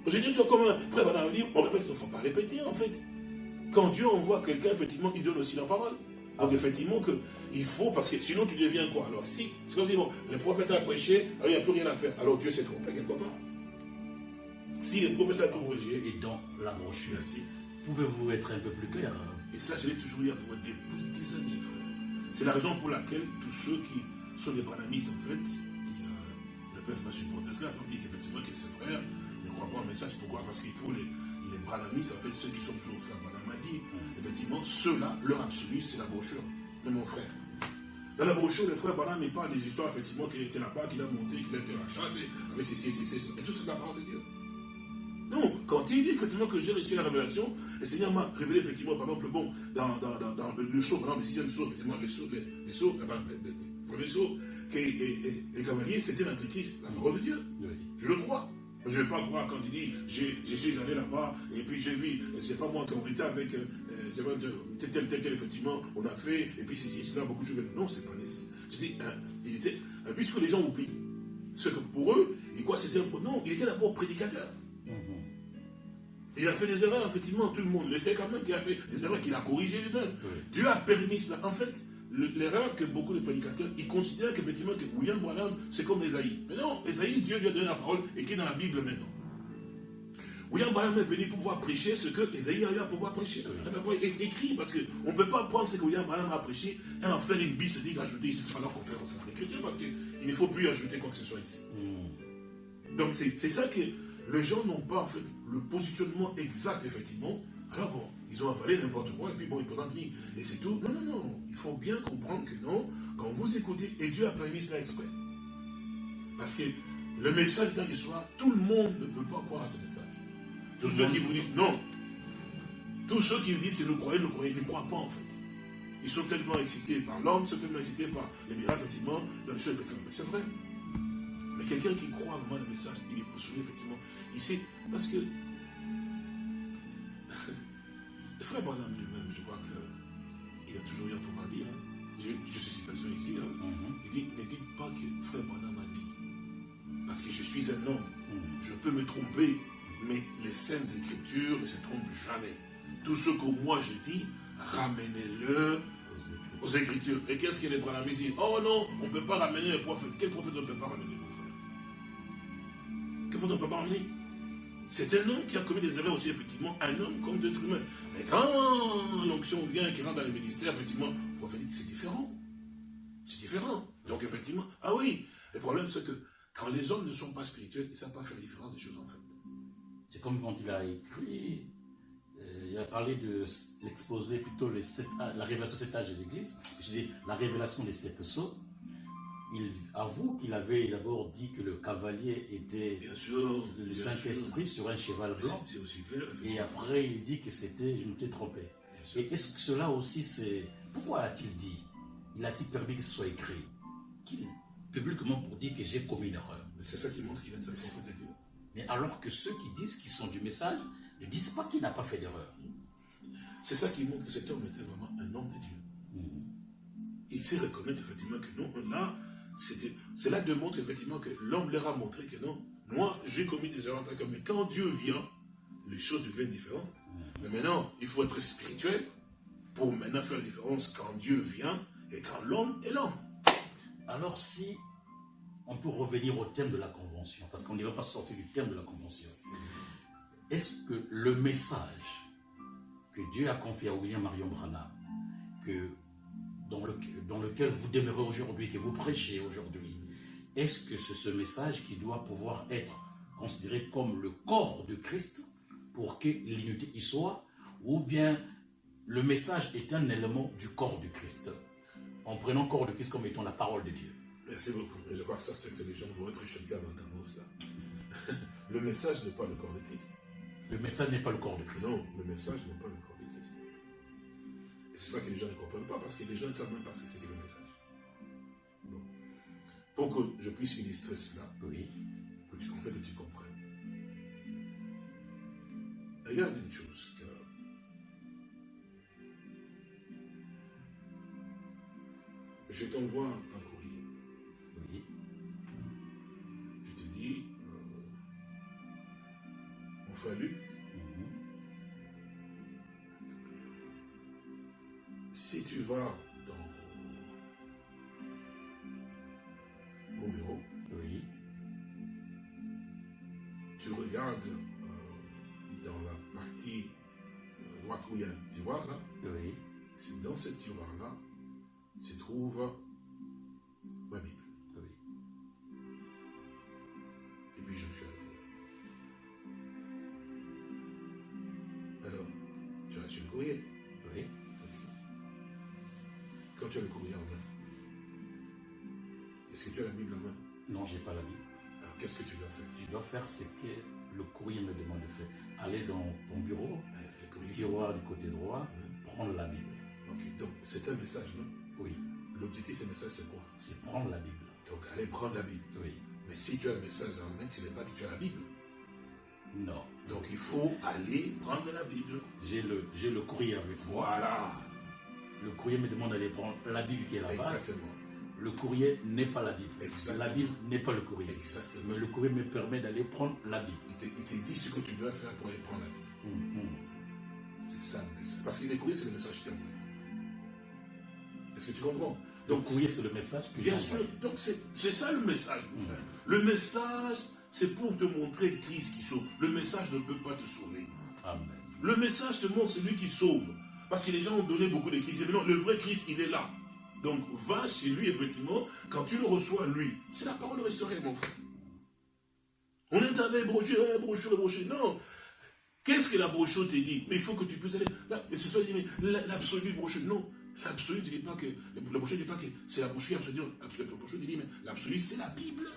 Dit, c'est comme un frère, madame dit, on répète, il ne faut pas répéter, en fait. Quand Dieu envoie quelqu'un, effectivement, il donne aussi la parole. Donc effectivement, que, il faut, parce que sinon tu deviens quoi? Alors si, c'est comme dit, bon, le prophète a prêché, alors il n'y a plus rien à faire. Alors Dieu s'est trompé quelque part. Si le prophète a tout prêché. Et dans la brochure, pouvez-vous être un peu plus clair Et ça, je l'ai toujours dit à vous depuis des années, frère. C'est la raison pour laquelle tous ceux qui sont des banamistes, en fait, euh, ne peuvent pas supporter cela, pour dire qu'effectivement que ses frères ne croient pas au message. Pourquoi? Parce que pour les, les en fait, ceux qui sont sous frère Branham a dit, effectivement, ceux-là, leur absolu, c'est la brochure de mon frère. Dans la brochure, le frère Branham, il parle des histoires, effectivement, qu'il était là-bas, qu'il a monté, qu'il a été à la chasse, avec ses, ses, ses, et tout ça, c'est la parole de Dieu. Non, quand il dit effectivement que j'ai reçu la révélation, le Seigneur m'a révélé effectivement, par exemple, bon, dans, dans, dans, dans le saut, par exemple, le sixième saut, effectivement, les, les sauts, les, les, premiers sauts, que les, cavaliers, c'était l'antéchrist, la parole de Dieu. Je le crois. Je ne vais pas croire quand il dit, je suis allé là-bas, et puis j'ai vu, c'est pas moi qui ai été avec, euh, tel, tel, tel, tel, effectivement, on a fait, et puis c'est c'est là, beaucoup de choses. Non, c'est pas nécessaire. Je dis, hein, il était, hein, puisque les gens oublient, ce que pour eux, c'était un non, il était d'abord prédicateur. Il a fait des erreurs, effectivement, tout le monde le sait quand même qu'il a fait des erreurs, qu'il a corrigé les mêmes. Dieu a permis cela. En fait, l'erreur que beaucoup de prédicateurs, ils considèrent qu'effectivement que William Branham, c'est comme Esaïe. Mais non, Esaïe, Dieu lui a donné la parole et qui est dans la Bible maintenant. William Branham est venu pouvoir prêcher ce que Esaïe a eu à pouvoir prêcher. Il écrit, parce qu'on ne peut pas prendre ce que William Branham a prêché et en faire une Bible, c'est-à-dire ajouter ici, ce sera le contraire dans l'écriture, parce qu'il ne faut plus ajouter quoi que ce soit ici. Hmm. Donc c'est ça que les gens n'ont pas en fait le positionnement exact, effectivement. Alors bon, ils ont avalé n'importe quoi, et puis bon, ils présentent mis. Et c'est tout. Non, non, non. Il faut bien comprendre que non, quand vous écoutez, et Dieu a permis cela exprès. Parce que le message d'un soir, tout le monde ne peut pas croire à ce message. Tous ceux qui vous disent non. Tous ceux qui disent que nous croyons, nous croyons, ils ne croient pas en fait. Ils sont tellement excités par l'homme, ils sont tellement excités par les miracles, effectivement, dans effectivement. C'est vrai. Mais quelqu'un qui croit vraiment le message, il est poursuivi, effectivement. Sait, parce que le frère Branham lui-même, je crois qu'il a toujours eu un pouvoir dire. Hein. Je, je suis citation ici. Hein. Mhm. Il dit, ne dites pas que frère Branham a dit. Parce que je suis un homme. Mhm. Je peux me tromper. Mais les saintes écritures ne se trompent jamais. Tout ce que moi je dis, ramenez-le aux écritures. Et qu'est-ce que les Branamis disent Oh non, on ne peut pas ramener le prophète. Quel prophète ne peut pas ramener mon frère? Quel prophète ne peut pas ramener? C'est un homme qui a commis des erreurs aussi, effectivement, un homme comme d'autres humains. Mais quand l'onction vient, qui rentre dans les ministères, effectivement, le dit c'est différent. C'est différent. Donc effectivement, ah oui, le problème c'est que quand les hommes ne sont pas spirituels, ils ne savent pas faire la différence des choses en fait. C'est comme quand il a écrit, euh, il a parlé de l'exposé plutôt les sept, la révélation des sept âges de l'Église. Je dis la révélation des sept sceaux. Il avoue qu'il avait d'abord dit que le cavalier était le Saint-Esprit sur un cheval blanc. Aussi et après, il dit que c'était, je me suis trompé. Et est-ce que cela aussi, c'est. Pourquoi a-t-il dit? Il a-t-il permis que ce soit écrit? Publiquement pour dire que j'ai commis une erreur. C'est ça qui montre qu'il a été mais alors que ceux qui disent qu'ils sont du message ne disent pas qu'il n'a pas fait d'erreur. C'est ça qui montre que cet homme était vraiment un homme de Dieu. Hmm. Il sait reconnaître effectivement que non, là, cela démontre effectivement que l'homme leur a montré que non, moi j'ai commis des erreurs, mais quand Dieu vient, les choses deviennent différentes. Mais maintenant, il faut être spirituel pour maintenant faire la différence quand Dieu vient et quand l'homme est l'homme. Alors si on peut revenir au thème de la convention, parce qu'on ne va pas sortir du thème de la convention. Est-ce que le message que Dieu a confié à William Marion Branham, que, dans, le, dans lequel vous demeurez aujourd'hui, que vous prêchez aujourd'hui, est-ce que c'est ce message qui doit pouvoir être considéré comme le corps de Christ pour que l'unité y soit, ou bien le message est un élément du corps de Christ, en prenant corps de Christ comme étant la parole de Dieu? Merci beaucoup. Je crois que ça, c'est que les gens vont être choqués dans là. le message n'est pas le corps de Christ. Le message n'est pas le corps de Christ. Non, le message n'est pas le corps de Christ. Et c'est ça que les gens ne comprennent pas, parce que les gens ne savent même pas ce que c'est que le message. Bon. Pour que je puisse illustrer cela, oui. que tu, en fait, que tu comprennes. Regarde une chose, que je t'envoie un Luc, si tu vas dans mon bureau, Oui. tu regardes euh, dans la partie euh, droite où il y a un tiroir là, Oui. c'est dans ce tiroir-là se trouve Quand tu as le courrier en main, est-ce que tu as la Bible en main? Non, j'ai pas la Bible. Alors qu'est-ce que tu dois faire? Je dois faire ce que le courrier me demande de faire. Aller dans ton bureau, Le tiroir du côté droit, prendre la Bible. Ok, donc c'est un message, non? Oui. L'objectif de ce message, c'est quoi? C'est prendre la Bible. Donc allez prendre la Bible. Oui. Mais si tu as le message en main, tu n'es pas que tu as la Bible. Non. Donc il faut aller prendre la Bible. J'ai le, j'ai le courrier avec moi. Voilà. Le courrier me demande d'aller prendre la Bible qui est là-bas. Exactement. Le courrier n'est pas la Bible. Exactement. La Bible n'est pas le courrier. Exactement. Mais le courrier me permet d'aller prendre la Bible. Il te, il te dit ce que tu dois faire pour aller prendre la Bible. Hum, hum. C'est ça le message. Parce que les courriers, c'est le message témoin. Est-ce que tu comprends? Le Donc, courrier, c'est le message que Bien sûr, donc c'est ça le message, frère. Le message, c'est pour te montrer Christ qui sauve. Le message ne peut pas te sauver. Amen. Le message te montre celui qui sauve. Parce que les gens ont donné beaucoup de Christ. Non, le vrai Christ, il est là. Donc, va chez lui, effectivement. Quand tu le reçois, lui, c'est la parole restaurée, mon frère. On est allé brochure, hein, brochure, brochure. Non. Qu'est-ce que la brochure te dit? Mais il faut que tu puisses aller. Et ce soit dit, mais la- l'absolu brochure, non. L'absolu ne dit pas que. La brochure ne dit pas que c'est la brochure absolue. La brochure dit, mais l'absolu, c'est la Bible.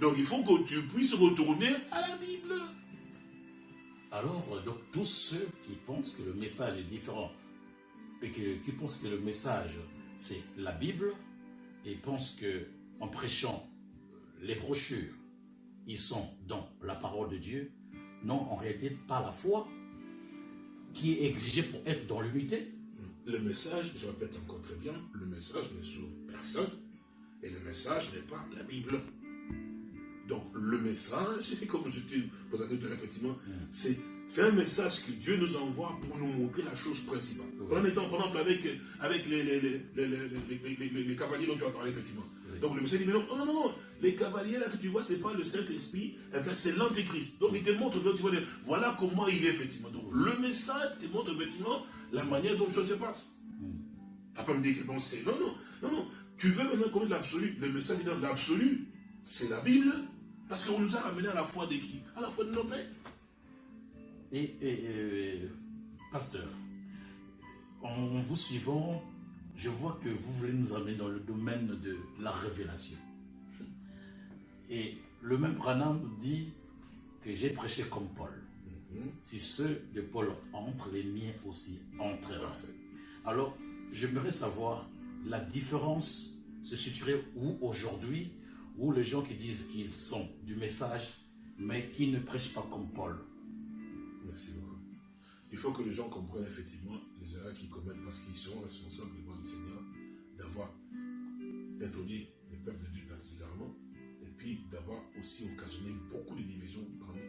Donc, il faut que tu puisses retourner à la Bible. Alors, euh, donc, tous ceux qui pensent que le message est différent et qui pensent que le message, c'est la Bible, et pensent que en prêchant les brochures, ils sont dans la parole de Dieu, non, en réalité, pas la foi qui est exigée pour être dans l'unité. Le message, je répète encore très bien, le message ne sauve personne et le message n'est pas la Bible. Donc le message, comme je te présentais tout à l'heure, effectivement, c'est c'est un message que Dieu nous envoie pour nous montrer la chose principale. En étant, par exemple, avec, avec les, les, les, les, les, les- les- les- les cavaliers dont tu as parlé, effectivement. Donc le message dit, mais non, non, non, les cavaliers là que tu vois, c'est pas le Saint-Esprit, eh c'est l'Antéchrist. Donc il te montre, effectivement, voilà comment il est, effectivement. Donc le message te montre, effectivement, la manière dont les choses se passent. Après, me que bon, c'est. Non, non, non, non. Tu veux maintenant connaître l'absolu. Le message dit non, l'absolu, c'est la Bible. Parce qu'on nous a ramené à la foi de qui? À la foi de nos pères. Et, et, et, pasteur, en vous suivant, je vois que vous voulez nous amener dans le domaine de la révélation. Et le même Branham dit que j'ai prêché comme Paul. Si ceux de Paul entrent, les miens aussi entreront. Alors, j'aimerais savoir la différence se situerait où aujourd'hui, où les gens qui disent qu'ils sont du message, mais qui ne prêchent pas comme Paul. Merci beaucoup. Il faut que les gens comprennent effectivement les erreurs qu'ils commettent parce qu'ils seront responsables devant le Seigneur d'avoir introduit le peuple de Dieu dans les égarements et puis d'avoir aussi occasionné beaucoup de divisions parmi,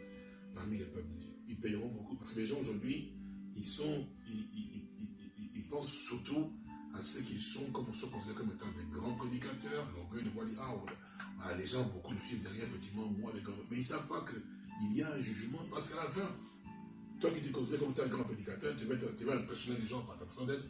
parmi les peuples de Dieu. Ils payeront beaucoup parce que les gens aujourd'hui, ils sont, ils- ils pensent surtout à ceux qui sont, comme on se considère comme étant des grands prédicateurs, l'orgueil de voir dire, ah, ah, les gens, beaucoup le suivent derrière, effectivement, moi, avec mais ils ne savent pas qu'il y a un jugement parce qu'à la fin, toi qui te considères comme étant un grand prédicateur, tu vas, tu vas impressionner les gens par ta façon d'être.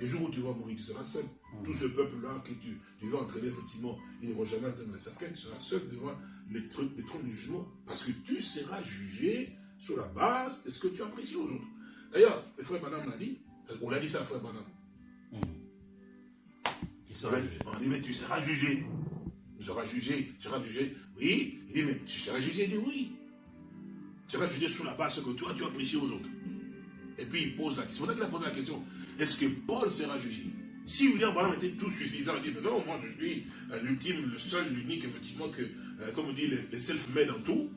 Le jour où tu vas mourir, tu seras seul. Tout ce peuple-là que tu, tu vas entraîner, effectivement, ils ne vont jamais entrer dans le cercueil. Tu seras seul devant les, tr- les trônes du jugement. Parce que tu seras jugé sur la base de ce que tu prêché aux autres. D'ailleurs, le frère Madame l'a dit. On l'a dit ça, frère Madame. On dit, mais tu seras jugé. Tu seras jugé. Tu seras jugé. Oui. Il dit, mais tu seras jugé. Il dit, oui. Tu seras jugé sur la base que toi, tu as prêché aux autres. Et puis il pose la question. C'est pour ça qu'il a posé la question. Est-ce que Paul sera jugé? Si William Branham était tout suffisant, il dit, mais non, moi je suis euh, l'ultime, le seul, l'unique, effectivement, que, euh, comme on dit, les, self-made en tout.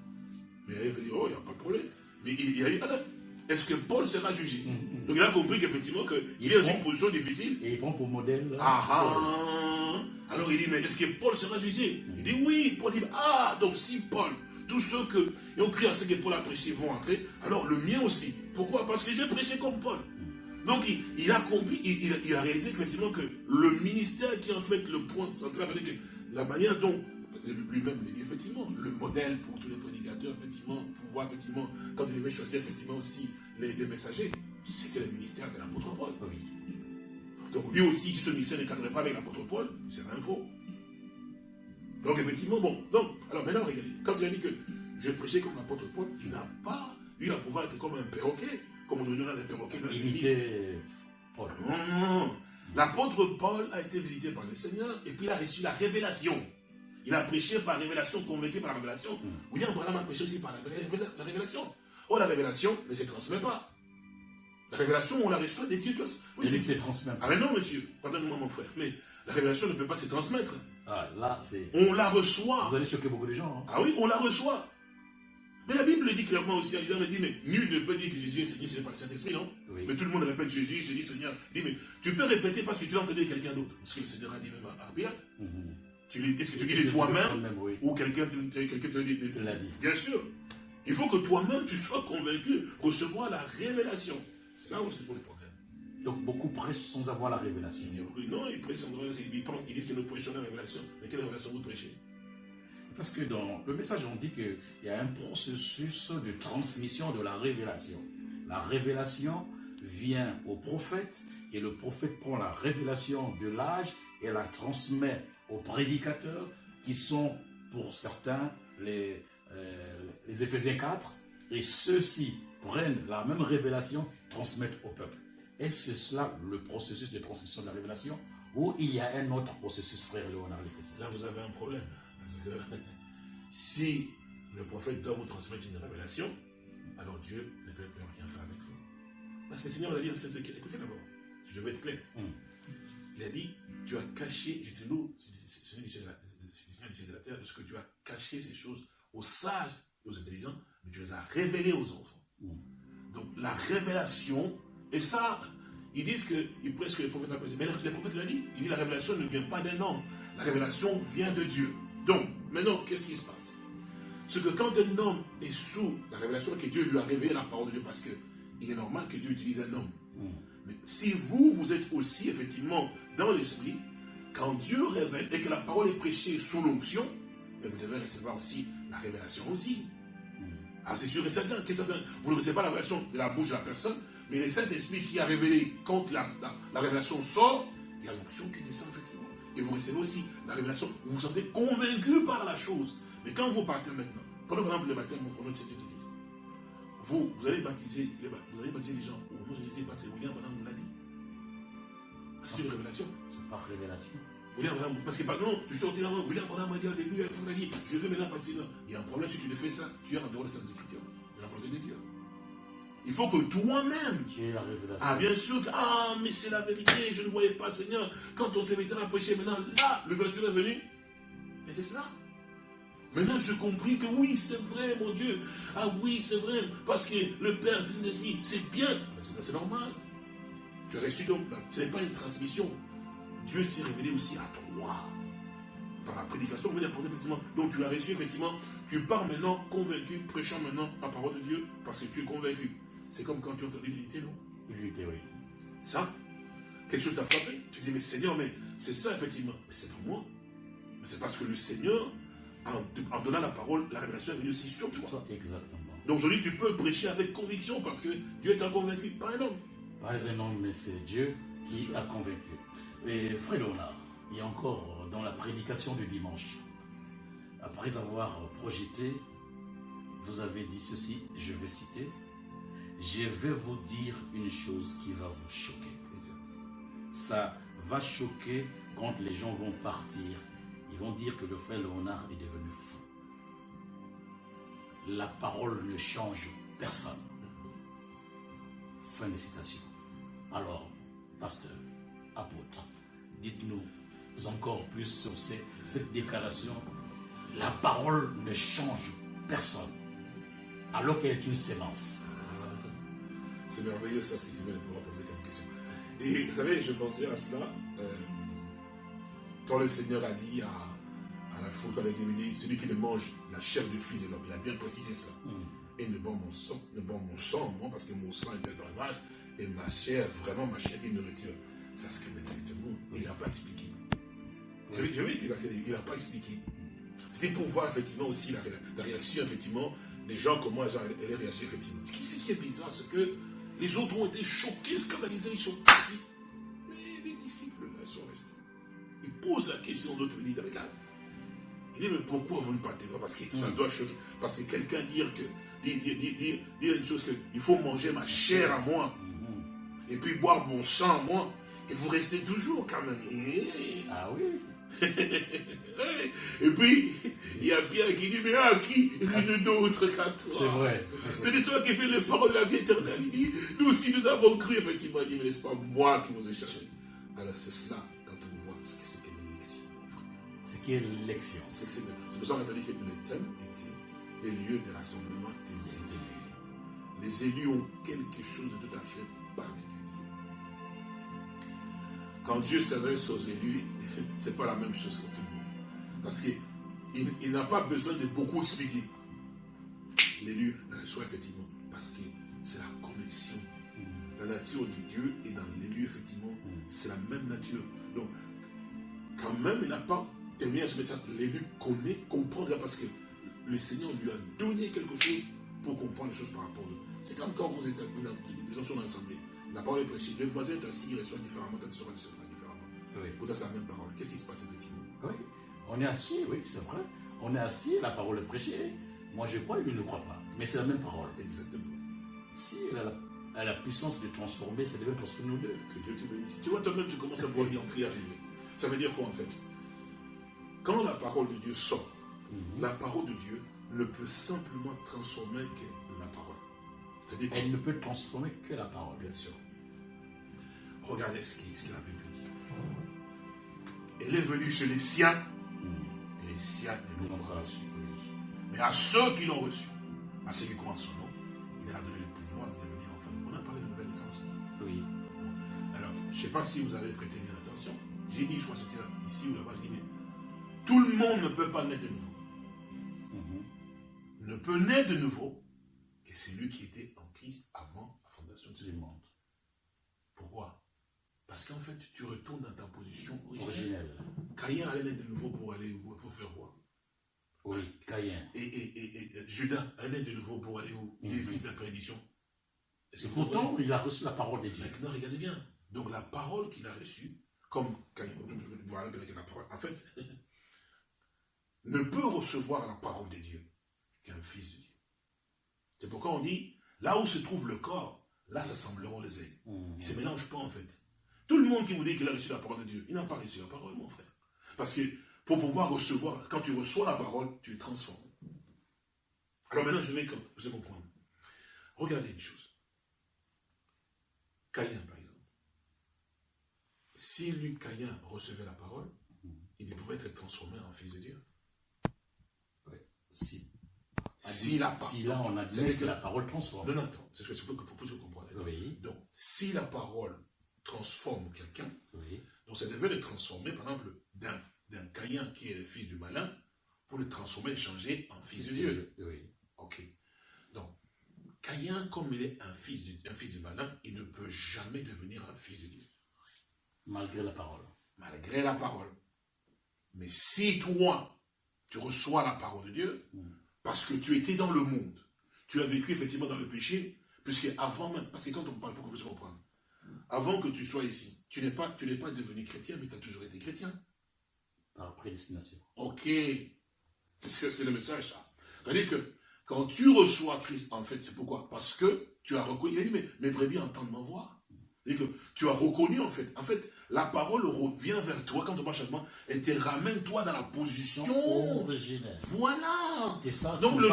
Mais il dit, oh, il n'y a pas de problème. Mais il, il a dit, alors, est-ce que Paul sera jugé Donc il a compris qu'effectivement, qu'il est dans une position difficile. Et il prend pour modèle. Ah Paul. ah Alors il dit, mais est-ce que Paul sera jugé Il dit oui. Paul dit, ah, donc si Paul, tous ceux qui ont cru à ce que Paul a prêché vont entrer, alors le mien aussi. Pourquoi? Parce que j'ai prêché comme Paul. Donc il, a compris, il, a réalisé effectivement que le ministère qui est en fait le point central, que la manière dont lui-même effectivement, le modèle pour tous les prédicateurs, effectivement, effectivement, quand il devait choisir effectivement aussi les, messagers, c'était le ministère de l'apôtre Paul. Donc lui aussi, si ce ministère ne cadrait pas avec l'apôtre Paul, c'est un faux. Donc effectivement, bon, donc, alors maintenant regardez, quand il a dit que je prêchais comme l'apôtre Paul, il n'a pas eu la pouvoir d'être comme un perroquet. Comme aujourd'hui, on a des perroquets dans les églises. Paul. Non, L'apôtre Paul a été visité par le Seigneur et puis il a reçu la révélation. Il a prêché par révélation, convaincu par la révélation. William Branham a prêché aussi par la, révélation. Oh, la révélation ne se transmet pas. La révélation, on la reçoit des dieux. Oui, c'est se transmet. Ah mais non, monsieur, pardonnez-moi mon frère, mais la révélation ne peut pas se transmettre. Ah, là, c'est... On la reçoit. Vous allez choquer beaucoup de gens. Hein. Ah oui, on la reçoit. Mais la Bible le dit clairement aussi, me dit, mais nul ne peut dire que Jésus est Seigneur, c'est par le Saint-Esprit, non? Mais tout le monde répète Jésus, je dis Seigneur. dit, mais tu peux répéter parce que tu l'as entendu quelqu'un d'autre. Parce que le Seigneur a dit même à Pilate. Mhm. Est-ce que tu dis de toi-même ou quelqu'un te l'a dit Bien sûr. Il faut que toi-même tu sois convaincu, recevoir la révélation. C'est là où c'est pour les problèmes. Donc beaucoup prêchent sans avoir la révélation. Non, ils prêchent sans avoir la révélation. Ils disent que nous prêchons la révélation. Mais quelle révélation vous prêchez? Parce que dans le message, on dit qu'il y a un processus de transmission de la révélation. La révélation vient au prophète et le prophète prend la révélation de l'âge et la transmet aux prédicateurs qui sont pour certains les, euh, les Éphésiens 4 et ceux-ci prennent la même révélation, transmettent au peuple. Est-ce cela le processus de transmission de la révélation ou il y a un autre processus, frère Léonard Là, vous avez un problème. si le prophète doit vous transmettre une révélation, alors Dieu ne peut plus rien faire avec vous. Parce que le Seigneur l'a dit écoutez d'abord, je vais être clair. Hmm. Il a dit, tu as caché, je te loue, c'est de la terre, de ce que tu as caché ces choses aux sages et aux intelligents, mais tu les as révélées aux enfants. Donc la révélation, et ça, ils disent que, ils prêchent que les prophètes ont mais le prophète l'a dit, il dit la révélation ne vient pas d'un homme, la révélation vient de Dieu. Donc, maintenant, qu'est-ce qui se passe? C'est que quand un homme est sous la révélation que Dieu lui a révélé la parole de Dieu, parce qu'il est normal que Dieu utilise un homme. Hmm. Mais si vous, vous êtes aussi effectivement dans l'esprit, quand Dieu révèle et que la parole est prêchée sous l'onction, vous devez recevoir aussi la révélation aussi. Ah, c'est sûr et certain. Vous ne recevez pas la révélation de la bouche de la personne, mais le Saint-Esprit qui a révélé, quand la, la révélation sort, il y a l'onction qui descend effectivement et vous recevez aussi la révélation. Vous vous sentez convaincu par la chose. Mais quand vous partez maintenant, prenons par exemple le baptême au nom de Jésus-Christ. Vous, vous allez baptiser, vous allez baptiser les gens. C'est une révélation. C'est pas révélation. William Branham, parce que pardon, je suis sorti là, William Branham m'a dit début, il a dit, je veux maintenant baptiser. Il y a un problème si tu le fais ça, tu es en dehors de cette écriture, de la volonté de Dieu. Il faut que toi-même. Ah, bien sûr. Ah, mais c'est la vérité. Je ne voyais pas, Seigneur. Quand on s'est mis à prêcher, maintenant, là, le vertu est venu. Et c'est cela. Maintenant, je compris que oui, c'est vrai, mon Dieu. Ah oui, c'est vrai. Parce que le Père dit, c'est bien. C'est normal. Tu as reçu donc. Ce n'est pas une transmission. Dieu s'est révélé aussi à toi. Par la prédication, effectivement. Donc tu l'as reçu, effectivement. Tu pars maintenant convaincu, prêchant maintenant la parole de Dieu, parce que tu es convaincu. C'est comme quand tu entends l'unité, non? L'unité, oui. Ça? Quelque chose t'a frappé? Tu dis, mais Seigneur, mais c'est ça, effectivement. Mais c'est pas moi. Mais c'est parce que le Seigneur, en, donnant la parole, la révélation est venue aussi sur toi. Exactement. Donc aujourd'hui, tu peux prêcher avec conviction parce que Dieu est convaincu, pas un homme. Pas un homme, mais c'est Dieu qui a convaincu. Et frère Léonard, a encore dans la prédication du dimanche, après avoir projeté, vous avez dit ceci, je vais citer, je vais vous dire une chose qui va vous choquer. Ça va choquer quand les gens vont partir. Ils vont dire que le frère Léonard est devenu fou. La parole ne change personne. Fin de citation. Alors, pasteur, apôtre, dites-nous encore plus sur cette, cette déclaration. La parole ne change personne, alors qu'elle est une sémence. C'est merveilleux ça ce que tu viens de pouvoir poser comme question. Et vous savez, je pensais à cela euh, quand le Seigneur a dit à, la foule, quand il a dit, celui qui ne mange la chair du Fils de l'homme, il a bien précisé cela. Mm. Et ne boit mon sang, ne boit mon sang, moi, parce que mon sang est un breuvage, et ma chair, vraiment ma chair, une nourriture. Ça se connaît monde. Mais il n'a pas expliqué. Je vais qu'il n'a pas expliqué. C'était pour voir effectivement aussi la, réaction, effectivement, des gens, comment elle, elle réagi, effectivement. Ce qui est bizarre, c'est que les autres ont été choqués, scandalisés, ils sont partis. Mais les disciples, là, sont restés. Ils posent la question aux autres, ils disent, regarde. Il dit, mais pourquoi vous ne partez pas? Parce que ça mm. doit choquer. Parce que quelqu'un dire que, dire, une chose que, il faut manger ma chair à moi. Et puis boire mon sang moi. Et vous restez toujours quand même. Ah oui. et puis, il y a Pierre qui dit, mais à qui Une d'autre qu'à toi? C'est vrai. C'est de toi qui fais les paroles de la vie éternelle. Il dit, nous aussi nous avons cru, effectivement. Il dit, mais n'est-ce pas moi qui vous ai cherché Alors c'est cela, quand on voit ce que c'est que l'élection. C'est qui est l'élection? C'est pour ça qu'on a dit que le thème était les lieux de rassemblement des élus. Les élus ont quelque chose de tout à fait particulier. Quand Dieu s'adresse aux élus, ce n'est pas la même chose que tout le monde. Parce qu'il il, n'a pas besoin de beaucoup expliquer. L'élu reçoit effectivement. Parce que c'est la connexion. La nature de Dieu est dans l'élu, effectivement. C'est la même nature. Donc, quand même, il n'a pas terminé à ce message. L'élu connaît, comprend, parce que le Seigneur lui a donné quelque chose pour comprendre les choses par rapport aux autres. C'est comme quand vous êtes, les gens sont ensemble. La parole est prêchée. Le voisin est assis, il reçoit différemment, ta soeur recevra différemment. Oui. Pourtant, c'est la même parole. Qu'est-ce qui se passe effectivement? Oui. On est assis, oui, c'est vrai. On est assis, la parole est prêchée. Moi, je crois, il ne croit pas. Mais c'est la même parole. Exactement. Si elle a, la, puissance de transformer, ça devait transformer nous deux. Que Dieu te bénisse. Tu vois, toi-même, tu commences à voir y entrer, arriver. Ça veut dire quoi, en fait? Quand la parole de Dieu sort, mhm. la parole de Dieu ne peut simplement transformer que la parole. Elle ne peut transformer que la parole. Bien sûr. Regardez ce qu'il a Bible dit. Elle est venue chez les siens, et les siens ne l'ont pas reçu. Mais à ceux qui l'ont reçu, à ceux qui croient en son nom, il a donné le pouvoir de devenir enfant. On a parlé de nouvelle naissance. Oui. Alors, je ne sais pas si vous avez prêté bien attention. J'ai dit, je crois que c'était ici ou là-bas, j'ai dit, mais tout le monde ne peut pas naître de nouveau. Mhm. Ne peut naître de nouveau que celui qui était en Christ avant la fondation du monde. Parce qu'en fait, tu retournes dans ta position originelle. Caïn allait de nouveau pour aller où Il faut faire quoi Oui, Caïn. Et, et, et, Judas allait de nouveau pour aller où? Il est mhm. fils de la perdition. Et pourtant, il a reçu la parole de Dieu. Maintenant, regardez bien. Donc la parole qu'il a reçue, comme Caïn, voilà la parole, en fait, ne peut recevoir la parole de Dieu qu'un fils de Dieu. C'est pourquoi on dit, là où se trouve le corps, là s'assembleront les ailes. Mhm. Ils ne se mélangent pas en fait. Tout le monde qui vous dit qu'il a reçu la parole de Dieu, il n'a pas reçu la parole, mon frère. Parce que pour pouvoir recevoir, quand tu reçois la parole, tu es transformé. Alors maintenant, je vais vous comprendre. Regardez une chose. Caïn, par exemple. Si lui, Caïn, recevait la parole, il pouvait être transformé en fils de Dieu. Oui. Si. Si, la si là, on a dit que, la parole transforme. Non, non, attends. C'est ce qu'il faut que vous compreniez. Oui. Donc, si la parole transforme quelqu'un. Donc ça devait le transformer, par exemple, d'un Caïn qui est le fils du malin, pour le transformer et changer en fils de Dieu. Oui. Ok. Donc, Caïn, comme il est un fils, du, un fils du malin, il ne peut jamais devenir un fils de Dieu. Malgré la parole. Malgré la parole. Mais si toi, tu reçois la parole de Dieu, hmm. parce que tu étais dans le monde, tu as vécu effectivement dans le péché, puisque avant même, parce que quand on parle, pour que vous compreniez, avant que tu sois ici, tu n'es pas, tu pas devenu chrétien, mais tu as toujours été chrétien. Par prédestination. Ok. C'est le message, ça. C'est-à-dire que quand tu reçois Christ, en fait, c'est pourquoi? Parce que tu as reconnu, il a dit, mais mes brebis entendent ma voix. Et que tu as reconnu, en fait. En fait, la parole revient vers toi quand on parle changement et te ramène toi dans la position originelle. Voilà. C'est ça. Donc le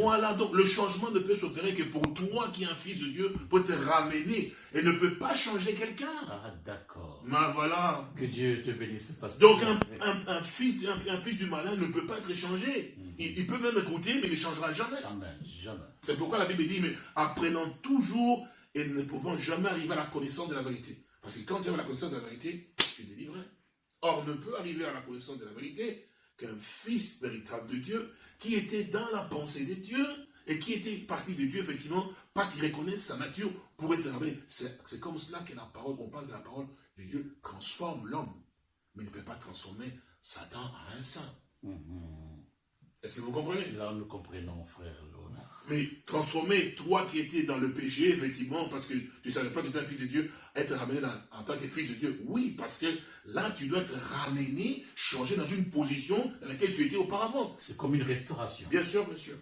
Voilà. Donc le changement ne peut s'opérer que pour toi qui es un fils de Dieu pour te ramener et ne peut pas changer quelqu'un. Ah d'accord. Mais voilà. Que Dieu te bénisse. Donc un, fils, un, fils du malin ne peut pas être changé. Mhm. il, peut même écouter, mais il ne changera jamais. Jamais, jamais. C'est pourquoi la Bible dit, mais apprenant toujours et ne pouvant jamais arriver à la connaissance de la vérité. Parce que quand tu as la connaissance de la vérité, tu es délivré. Or, ne peut arriver à la connaissance de la vérité qu'un fils véritable de Dieu, qui était dans la pensée de Dieu, et qui était parti de Dieu, effectivement, parce qu'il reconnaît sa nature pour être ramené. C'est comme cela que la parole, on parle de la parole de Dieu, transforme l'homme, mais il ne peut pas transformer Satan à un saint. Mhm. Est-ce que vous comprenez? Là, nous comprenons, frère. Mais transformer, toi qui étais dans le péché, effectivement, parce que tu ne savais pas que tu étais un fils de Dieu, être ramené en tant que fils de Dieu, oui, parce que là, tu dois être ramené, changé dans une position dans laquelle tu étais auparavant. C'est comme une restauration. Bien sûr, monsieur.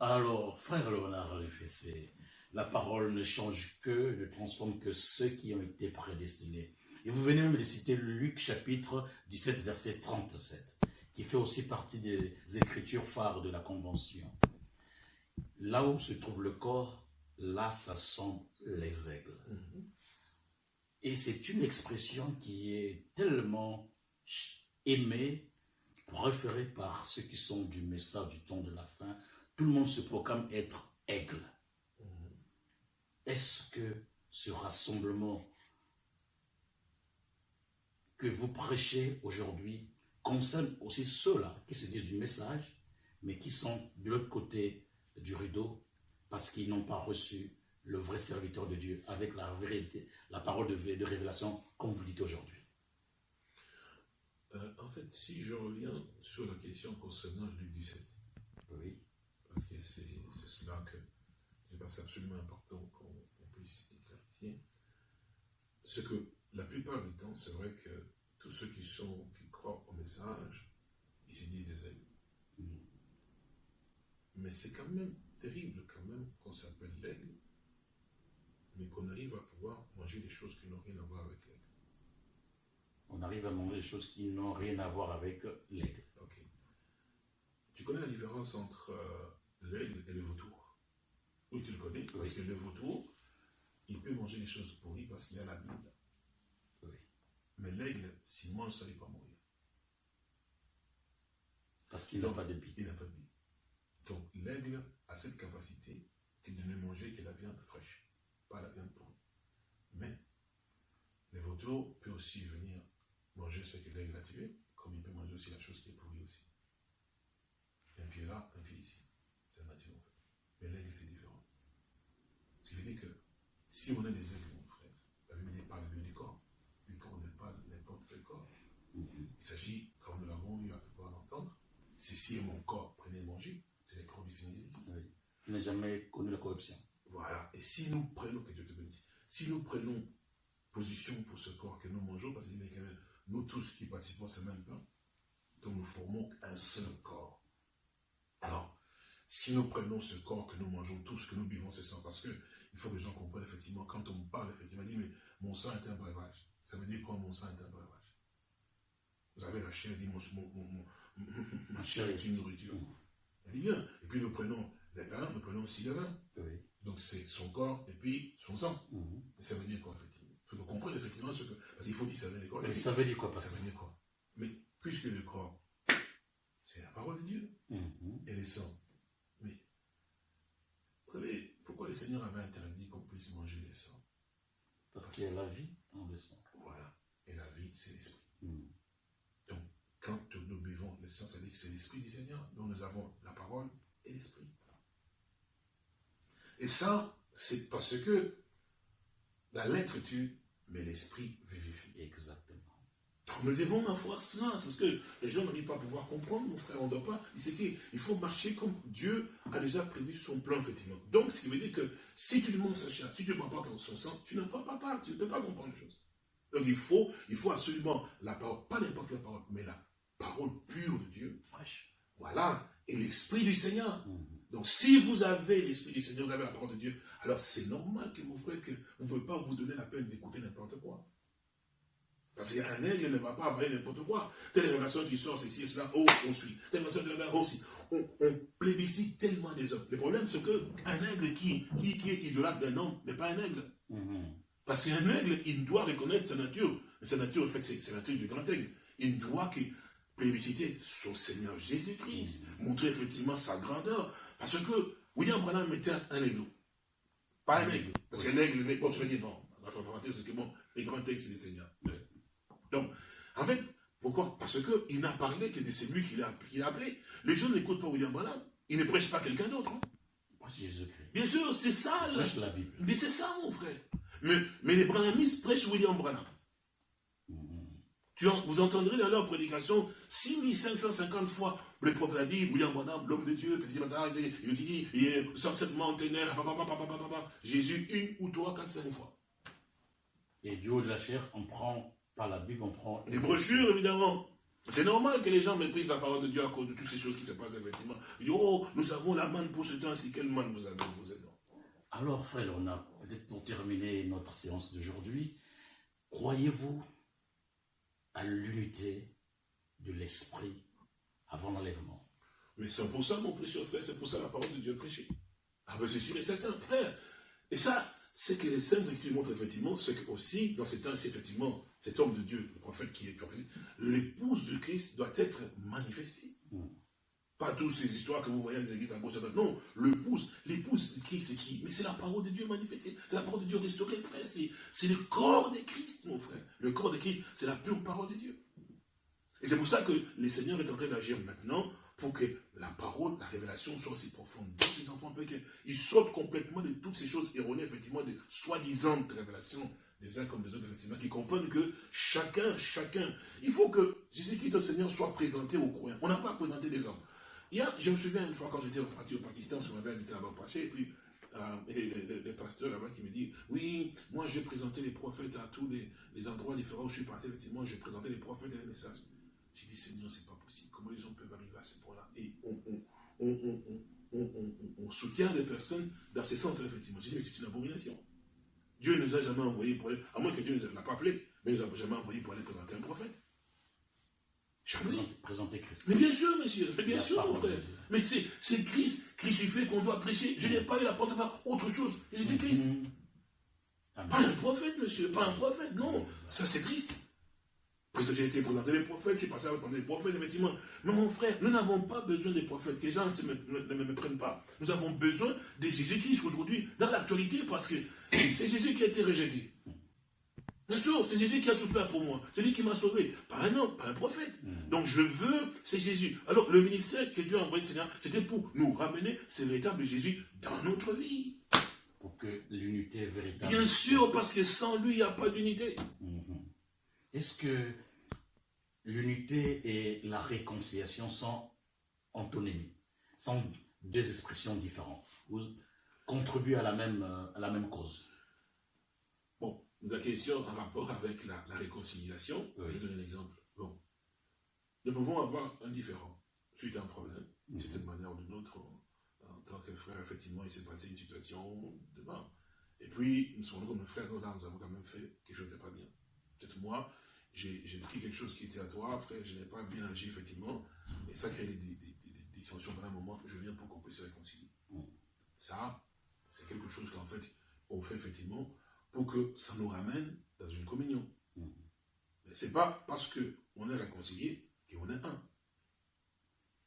Alors, frère Léonard c'est la parole ne change que, ne transforme que ceux qui ont été prédestinés. Et vous venez même de citer Luc chapitre 17, verset 37, qui fait aussi partie des écritures phares de la Convention. Là où se trouve le corps, là, ça sont les aigles. Mhm. Et c'est une expression qui est tellement aimée, référée par ceux qui sont du message du temps de la fin. Tout le monde se proclame être aigle. Mhm. Est-ce que ce rassemblement que vous prêchez aujourd'hui concerne aussi ceux-là qui se disent du message, mais qui sont de l'autre côté du rideau parce qu'ils n'ont pas reçu le vrai serviteur de Dieu avec la vérité, la parole de, de révélation, comme vous dites aujourd'hui. Euh, en fait, si je reviens sur la question concernant Luc 17, oui. parce que c'est cela que c'est absolument important qu'on puisse éclaircir, ce que la plupart du temps, c'est vrai que tous ceux qui sont, qui croient au message, ils se disent des amis. Mais c'est quand même terrible quand même qu'on s'appelle l'aigle, mais qu'on arrive à pouvoir manger des choses qui n'ont rien à voir avec l'aigle. On arrive à manger des choses qui n'ont rien à voir avec l'aigle. Ok. Tu connais la différence entre euh, l'aigle et le vautour? Oui, tu le connais, parce que le vautour, il peut manger des choses pourries parce qu'il a la Bible. Mais l'aigle, s'il mange ça, il va mourir. Parce qu'il n'a pas de bille. Il n'a pas de. Cette capacité de ne manger que la viande fraîche, pas la viande pourrie. Mais le vautour peut aussi venir manger ce que l'aigle a tué, comme il peut manger aussi la chose qui est pourrie aussi. Un pied là, un pied ici. C'est nature en fait. Mais l'aigle, c'est différent. Ce qui veut dire que si on a des aigles, mon frère, la Bible parle du corps. Il s'agit, comme nous l'avons eu à pouvoir l'entendre, c'est si mon corps prenait manger, c'est le corps du Seigneur n'a jamais connu la corruption. Voilà. Et si nous prenons, que Dieu te bénisse, si nous prenons position pour ce corps que nous mangeons, parce que nous tous qui participons à ce même pain, donc nous formons un seul corps. Alors, si nous prenons ce corps que nous mangeons tous, que nous buvons ce sang, parce que il faut que les gens comprennent effectivement, quand on parle, effectivement, dit, mais mon sang est un breuvage. Ça veut dire quoi, mon sang est un breuvage? Vous avez la chair, dit mon, ma chair est une nourriture. Elle dit bien. Et puis nous prenons les vins, nous prenons aussi le vin. Donc c'est son corps et puis son sang. Mhm. Mais ça veut dire quoi, effectivement? Il faut que vous compreniez effectivement ce que. Parce qu'il faut dire veut dire quoi? Mais ça veut dire quoi Ça veut dire quoi? Mais puisque le corps, c'est la parole de Dieu. Mhm. Et le sang. Mais vous savez, pourquoi le Seigneur avait interdit qu'on puisse manger le sang? Parce, qu'il y a la vie dans le sang. Voilà. Et la vie, c'est l'esprit. Mhm quand nous buvons le sang, ça dit que c'est l'Esprit du Seigneur, dont nous avons la parole et l'Esprit. Et ça, c'est parce que la lettre tue, mais l'Esprit vivifie. Exactement. Donc nous devons avoir cela, c'est ce que les gens n'arrivent pas à pouvoir comprendre, mon frère, on ne doit pas. C'est qu'il faut marcher comme Dieu a déjà prévu son plan, effectivement. Donc, ce qui veut dire que si tu demandes sa chair, si tu ne prends pas son sang, tu ne peux pas parler, tu ne peux pas comprendre les choses. Donc il faut, il faut absolument la parole, pas n'importe quelle parole, mais la parole pure de Dieu, fraîche. Voilà. Et l'Esprit du Seigneur. Mhm. Donc, si vous avez l'Esprit du Seigneur, vous avez la parole de Dieu, alors c'est normal que mon frère, que vous ne pouvez pas vous donner la peine d'écouter n'importe quoi. Parce qu'un aigle ne va pas parler n'importe quoi. Telle révélation qui sort, ceci et cela, oh, on suit. Telle révélation de la aussi. On, on, plébiscite tellement des hommes. Le problème, c'est qu'un aigle qui, qui, qui est idolâtre d'un homme n'est pas un aigle. Mhm. Parce qu'un aigle, il doit reconnaître sa nature. Et sa nature, en fait, c'est la nature du grand aigle. Il doit que plébisciter son Seigneur Jésus-Christ, montrer effectivement sa grandeur. Parce que William Branham était un aigle. Pas un aigle. Parce que l'aigle, bon, je dire non. c'est que bon, les grands aigle, c'est le Seigneur. Donc, en fait, pourquoi? Parce qu'il n'a parlé que de celui qu'il a, appelé. Les gens n'écoutent pas William Branham. Il ne prêche pas quelqu'un d'autre. Hein. Jésus-Christ. Bien sûr, c'est ça. Prêche la Bible. Mais c'est ça, mon frère. Mais, mais les branhamistes prêchent William Branham. Tu en- vous entendrez dans leur prédication 6550 fois le prophète a dit, William Branham, l'homme de Dieu, petit matin, il dit, il est certainement ténèbres. Jésus, une ou trois, quatre, cinq fois. Et du haut de la chair, on prend, par la Bible, on prend... Les brochures, évidemment. C'est normal que les gens méprisent la parole de Dieu à cause de toutes ces choses qui se passent, effectivement. Ils disent, oh, nous avons la manne pour ce temps-ci. Quelle manne vous avez posée, non Alors, frère, on a peut-être pour terminer notre séance d'aujourd'hui, croyez-vous à l'unité de l'esprit avant l'enlèvement Mais c'est pour ça, mon précieux frère, c'est pour ça la parole de Dieu est prêchée. Ah ben c'est sûr et certain, frère. Et ça, c'est que les saintes qui montrent effectivement, c'est que aussi, dans ces temps-ci, effectivement, cet homme de Dieu, le prophète qui est purifié, l'épouse de Christ doit être manifestée. Pas toutes ces histoires que vous voyez dans les églises à gauche à droite. Non, l'épouse, l'épouse de Christ, c'est qui? Mais c'est la parole de Dieu manifestée. C'est la parole de Dieu restaurée, frère. C'est c'est le corps de Christ, mon frère. Le corps de Christ, c'est la pure parole de Dieu. Et c'est pour ça que le Seigneur est en train d'agir maintenant pour que la parole, la révélation soit aussi profonde dans ses enfants, pour qu'ils sortent complètement de toutes ces choses erronées, effectivement, de soi-disant révélations des uns comme des autres, effectivement, qui comprennent que chacun, chacun, il faut que Jésus-Christ, le Seigneur, soit présenté aux croyants. On n'a pas à présenter des hommes. Il y a, je me souviens une fois quand j'étais parti au Pakistan, on m'avait invité là-bas et puis euh, et le pasteur là-bas qui me dit, oui, moi je présentais les prophètes à tous les, les endroits différents où je suis parti, effectivement, je présentais les prophètes et les messages. Dit, Seigneur, c'est pas possible. Comment les gens peuvent arriver à ce point-là? Et on, soutient des personnes dans ce sens-là, effectivement. J'ai dit, mais c'est une abomination. Dieu ne nous a jamais envoyé pour aller, à moins que Dieu ne nous l'a pas appelé, mais il ne nous a jamais envoyé pour aller présenter un prophète. Présenter, présenter Christ. Mais bien sûr, monsieur, mais bien La sûr, mon frère. Mais c'est, Christ crucifié qu'on doit prêcher. Je n'ai pas eu la pensée à faire autre chose. J'étais Christ. Mhm. Pas un prophète, monsieur, pas un prophète, non. Ça, c'est triste. Parce que j'ai été présenté les prophètes, je suis passé à présenter les prophètes, effectivement. Mais mon frère, nous n'avons pas besoin des prophètes. Que les gens ne me- ne me, me prennent pas. Nous avons besoin de Jésus-Christ aujourd'hui, dans l'actualité, parce que c'est Jésus qui a été rejeté. Bien sûr, c'est Jésus qui a souffert pour moi. C'est lui qui m'a sauvé. Pas un homme, pas un prophète. Donc je veux, c'est Jésus. Alors le ministère que Dieu a envoyé, Seigneur, c'était pour nous ramener ce véritable Jésus dans notre vie. Pour que l'unité véritable... Bien sûr, parce que sans lui, il n'y a pas d'unité. Mhm. Est-ce que l'unité et la réconciliation sont antonymie, sont deux expressions différentes, ou contribuent à la même, euh, à la même cause? Bon, la question en rapport avec la, la réconciliation, Oui. je vais donner un exemple. Bon, nous pouvons avoir un différent suite à un problème, d'une Mhm. certaine manière ou d'une autre. En, tant que frère, effectivement, il s'est passé une situation demain. Et puis, nous sommes comme un frère, là, nous avons quand même fait quelque chose de pas bien. Peut-être moi, j'ai pris quelque chose qui était à toi, frère, je n'ai pas bien agi, effectivement, et ça crée des, des, des, des- des tensions pendant un moment, je viens pour qu'on puisse se réconcilier. Mhm. Ça, c'est quelque chose qu'en fait, on fait effectivement pour que ça nous ramène dans une communion. Mhm. Mais c'est pas parce que on est réconcilié qu'on est un.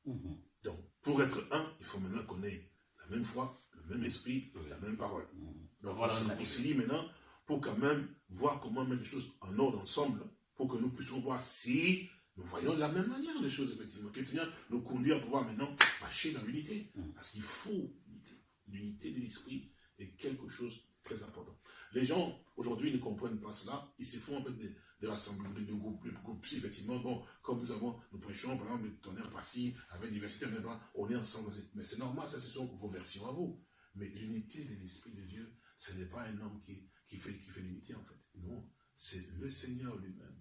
Mhm. Donc, pour être un, il faut maintenant qu'on ait la même foi, le même esprit, Oui. la même parole. Mhm. Donc, Voilà on se réconcilie maintenant pour quand même voir comment mettre les choses en ordre ensemble, pour que nous puissions voir si nous voyons de la même manière les choses, effectivement. Que le Seigneur nous conduit à pouvoir maintenant marcher dans l'unité. Mhm. Parce qu'il faut l'unité. L'unité de l'esprit est quelque chose de très important. Les gens, aujourd'hui, ne comprennent pas cela. Ils se font en fait des, des rassemblements, des, des groupes, des groupes, effectivement. Bon, comme nous avons, nous prêchons, par exemple, le tonnerre par-ci, avec diversité, mais ben, on est ensemble. Mais c'est normal, ça, ce sont vos versions à vous. Mais l'unité de l'Esprit de Dieu, ce n'est pas un homme qui, qui fait, qui fait l'unité, en fait. Non, c'est le Seigneur lui-même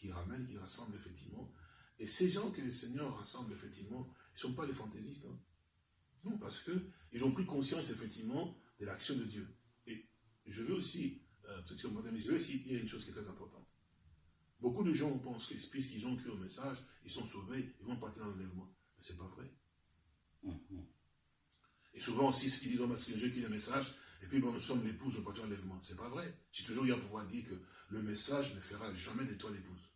qui ramène, qui rassemble, effectivement. Et ces gens que le Seigneur rassemble, effectivement, ils ne sont pas les fantaisistes. hein. Non, parce que ils ont pris conscience, effectivement, de l'action de Dieu. Et je veux aussi, euh, peut-être que vous mais je veux aussi dire une chose qui est très importante. Beaucoup de gens pensent que puisqu'ils ont cru au message, ils sont sauvés, ils vont partir dans l'enlèvement. Mais ce n'est pas vrai. Mhm. Et souvent aussi, ceux qui disent, c'est Dieu qui est le message, et puis bon, nous sommes l'épouse au partir de l'enlèvement. C'est pas vrai. J'ai toujours eu à pouvoir dire que le message ne fera jamais de toi l'épouse.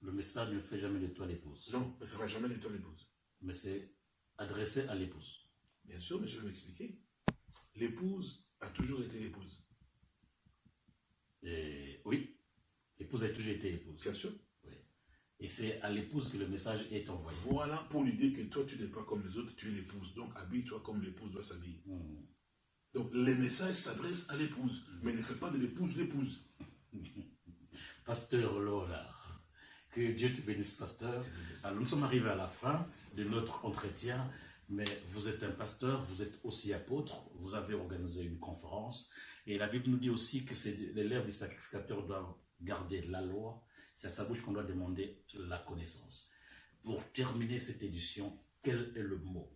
Le message ne fait jamais de toi l'épouse, Non, ne fera jamais de toi l'épouse. mais c'est adressé à l'épouse. Bien sûr, mais je vais m'expliquer. L'épouse a toujours été l'épouse. Et oui, l'épouse a toujours été épouse. Bien sûr. Et c'est à l'épouse que le message est envoyé. Voilà pour lui dire que toi, tu n'es pas comme les autres, tu es l'épouse. Donc, habille-toi comme l'épouse doit s'habiller. Hmm. Donc, les messages s'adressent à l'épouse, mais ne fais pas de l'épouse l'épouse. Pasteur Laura, que Dieu te bénisse, pasteur. Alors, nous sommes arrivés à la fin de notre entretien, mais vous êtes un pasteur, vous êtes aussi apôtre, vous avez organisé une conférence, et la Bible nous dit aussi que les lèvres du sacrificateur doivent garder la loi, c'est à sa bouche qu'on doit demander la connaissance. Pour terminer cette édition, quel est le mot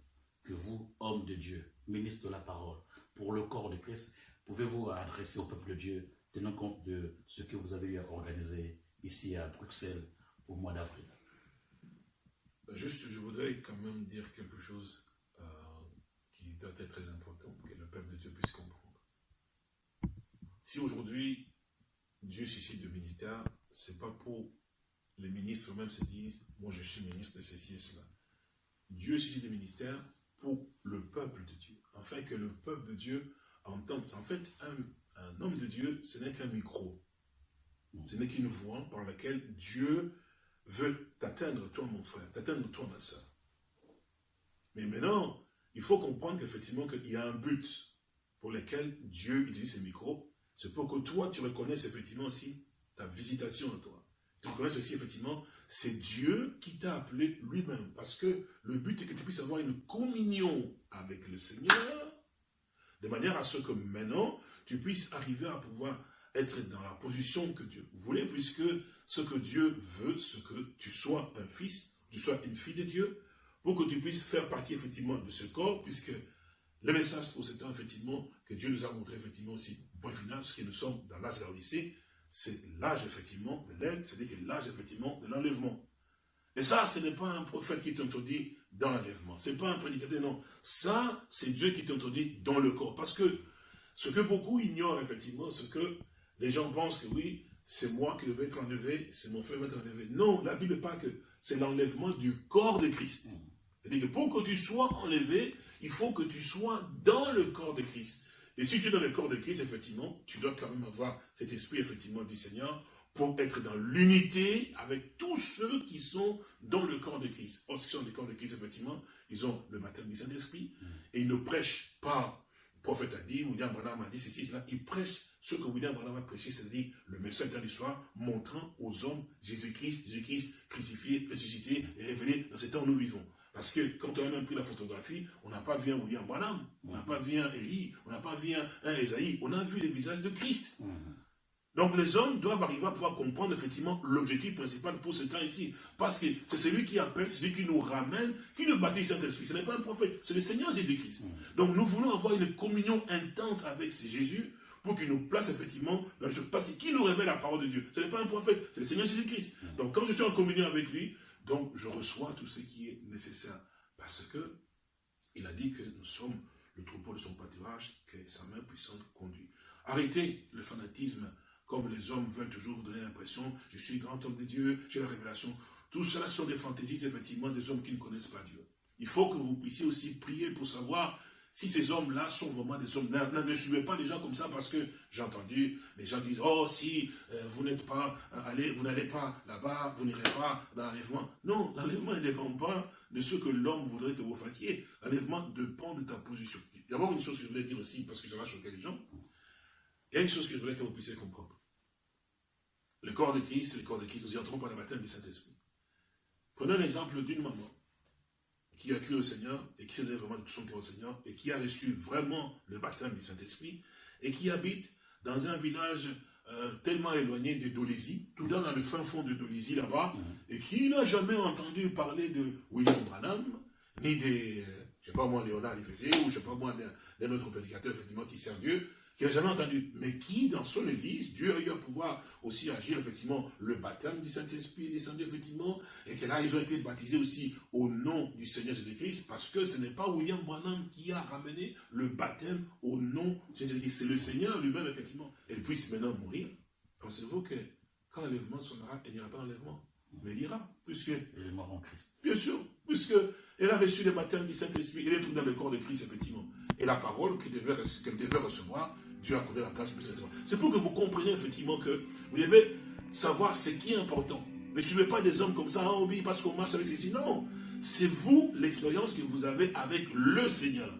que vous, homme de Dieu, ministre de la parole, pour le corps de Christ, pouvez-vous adresser au peuple de Dieu, tenant compte de ce que vous avez eu à organiser ici à Bruxelles au mois d'avril? Juste, je voudrais quand même dire quelque chose euh, qui doit être très important pour que le peuple de Dieu puisse comprendre. Si aujourd'hui, Dieu suscite le ministère, c'est pas pour les ministres eux-mêmes se disent, moi je suis ministre de ceci et cela. Dieu suscite le ministère pour le peuple de Dieu, afin que le peuple de Dieu entende. En fait, un, un homme de Dieu, ce n'est qu'un micro. Ce n'est qu'une voix par laquelle Dieu veut t'atteindre, toi mon frère, t'atteindre, toi ma soeur. Mais maintenant, il faut comprendre qu'effectivement, qu'il y a un but pour lequel Dieu utilise ces micros. C'est pour que toi, tu reconnaisses effectivement aussi ta visitation à toi. Tu reconnaisses aussi effectivement, c'est Dieu qui t'a appelé lui-même. Parce que le but est que tu puisses avoir une communion avec le Seigneur, de manière à ce que maintenant, tu puisses arriver à pouvoir être dans la position que Dieu voulait, puisque ce que Dieu veut, ce que tu sois un fils, tu sois une fille de Dieu, pour que tu puisses faire partie effectivement de ce corps, puisque le message pour ce temps, effectivement, que Dieu nous a montré effectivement aussi, point final, ce que nous sommes dans l'âge de c'est l'âge effectivement de l'aide, c'est-à-dire que l'âge effectivement de l'enlèvement. Et ça, ce n'est pas un prophète qui t'introduit dans l'enlèvement, ce n'est pas un prédicateur, non. Ça, c'est Dieu qui t'introduit dans le corps. Parce que ce que beaucoup ignorent effectivement, c'est que les gens pensent que oui, c'est moi qui vais être enlevé, c'est mon frère qui va être enlevé. Non, la Bible pas que c'est l'enlèvement du corps de Christ. C'est-à-dire que pour que tu sois enlevé, il faut que tu sois dans le corps de Christ. Et si tu es dans le corps de Christ, effectivement, tu dois quand même avoir cet esprit, effectivement, du Seigneur pour être dans l'unité avec tous ceux qui sont dans le corps de Christ. Or, ceux qui sont dans le corps de Christ, effectivement, ils ont le baptême du Saint-Esprit et ils ne prêchent pas. Le prophète a dit, William Branham a dit ceci, cela. Ils prêchent ce que William Branham a prêché, c'est-à-dire le message de l'histoire montrant aux hommes Jésus-Christ, Jésus-Christ crucifié, ressuscité et révélé dans ce temps où nous vivons. Parce que quand on a même pris la photographie, on n'a pas vu un William Branham, on n'a pas vu un Élie, on n'a pas vu un, Esaïe, on a vu les visages de Christ. Donc les hommes doivent arriver à pouvoir comprendre effectivement l'objectif principal pour ce temps ici. Parce que c'est celui qui appelle, celui qui nous ramène, qui nous baptise Saint-Esprit. Ce n'est pas un prophète, c'est le Seigneur Jésus-Christ. Donc nous voulons avoir une communion intense avec Jésus pour qu'il nous place effectivement dans le Parce que qui nous révèle la parole de Dieu? Ce n'est pas un prophète, c'est le Seigneur Jésus-Christ. Donc quand je suis en communion avec lui, donc je reçois tout ce qui est nécessaire. Parce que il a dit que nous sommes le troupeau de son pâturage, que sa main puissante conduit. Arrêtez le fanatisme, comme les hommes veulent toujours donner l'impression, je suis grand homme de Dieu, j'ai la révélation. Tout cela sont des fantaisies, effectivement, des hommes qui ne connaissent pas Dieu. Il faut que vous puissiez aussi prier pour savoir si ces hommes-là sont vraiment des hommes, ne, suivez pas les gens comme ça parce que j'ai entendu, les gens disent, oh si euh, vous n'êtes pas euh, vous n'allez pas là-bas, vous n'irez pas dans l'enlèvement. Non, l'enlèvement ne dépend pas de ce que l'homme voudrait que vous fassiez. L'enlèvement dépend de ta position. Il y a une chose que je voulais dire aussi, parce que ça va choquer les gens. Il y a une chose que je voulais que vous puissiez comprendre. Le corps de Christ, c'est le corps de Christ. Nous y entrons par le baptême du Saint-Esprit. Prenons l'exemple d'une maman qui a cru au Seigneur et qui s'est donné vraiment de tout son cœur au Seigneur et qui a reçu vraiment le baptême du Saint-Esprit et qui habite dans un village euh, tellement éloigné de Dolésie, tout dans le fin fond de Dolésie là-bas, mm-hmm. et qui n'a jamais entendu parler de William Branham, ni des, je sais pas moi, Léonard Léfésé, ou je sais pas moi, d'un autre prédicateur, effectivement, qui sert Dieu, qui n'a jamais entendu, mais qui, dans son église, Dieu a eu à pouvoir aussi agir, effectivement, le baptême du Saint-Esprit est descendu, effectivement, et que là, ils ont été baptisés aussi au nom du Seigneur Jésus-Christ, parce que ce n'est pas William Branham qui a ramené le baptême au nom de Jésus-Christ, c'est le Seigneur lui-même, effectivement. Elle puisse maintenant mourir. Pensez-vous que quand l'enlèvement sonnera, elle n'ira pas l'enlèvement, mais il ira, puisque... Elle est mort en Christ. Bien sûr, puisque elle a reçu le baptême du Saint-Esprit, elle est dans le corps de Christ, effectivement. Et la parole qu'elle devait, devait recevoir, Dieu a accordé la grâce pour C'est pour que vous compreniez effectivement que vous devez savoir ce qui est important. Ne suivez pas des hommes comme ça, oh oui, parce qu'on marche avec ceci. Non, c'est vous l'expérience que vous avez avec le Seigneur.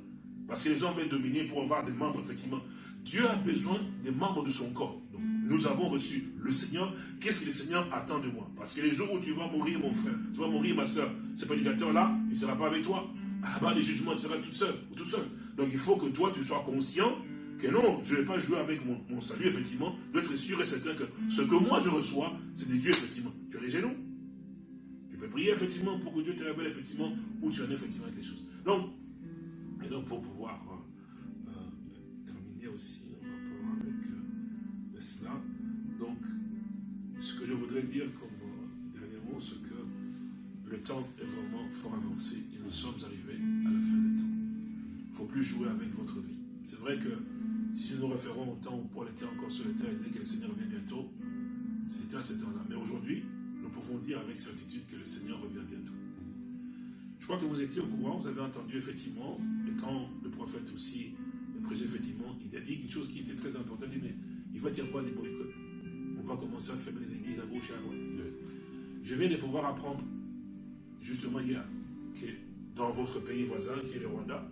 Parce que les hommes veulent dominer pour avoir des membres, effectivement. Dieu a besoin des membres de son corps. Donc, nous avons reçu le Seigneur. Qu'est-ce que le Seigneur attend de moi? Parce que les jours où tu vas mourir, mon frère, tu vas mourir, ma soeur, ce prédicateur-là, il ne sera pas avec toi. À la barre des jugements, tu seras toute seule ou tout seul. Donc il faut que toi, tu sois conscient que non, je ne vais pas jouer avec mon, salut, effectivement, d'être sûr et certain que ce que moi je reçois, c'est de Dieu, effectivement. Tu as les genoux. Tu peux prier, effectivement, pour que Dieu te révèle, effectivement, où tu en es, effectivement, les choses. Donc, et donc pour pouvoir euh, euh, terminer aussi en rapport avec euh, cela, donc, ce que je voudrais dire comme dernier mot, c'est que le temps est vraiment fort avancé et nous sommes arrivés à la fin des temps. Il ne faut plus jouer avec votre vie. C'est vrai que si nous nous référons au temps où Paul était encore sur la terre et disait que le Seigneur revient bientôt, c'était à ce temps-là. Mais aujourd'hui, nous pouvons dire avec certitude que le Seigneur revient bientôt. Je crois que vous étiez au courant, vous avez entendu effectivement, et quand le prophète aussi, le président effectivement, il a dit une chose qui était très importante, il dit, mais il va dire quoi les boycotts? On va commencer à fermer les églises à gauche et à droite. Je viens de pouvoir apprendre, justement hier, que dans votre pays voisin, qui est le Rwanda,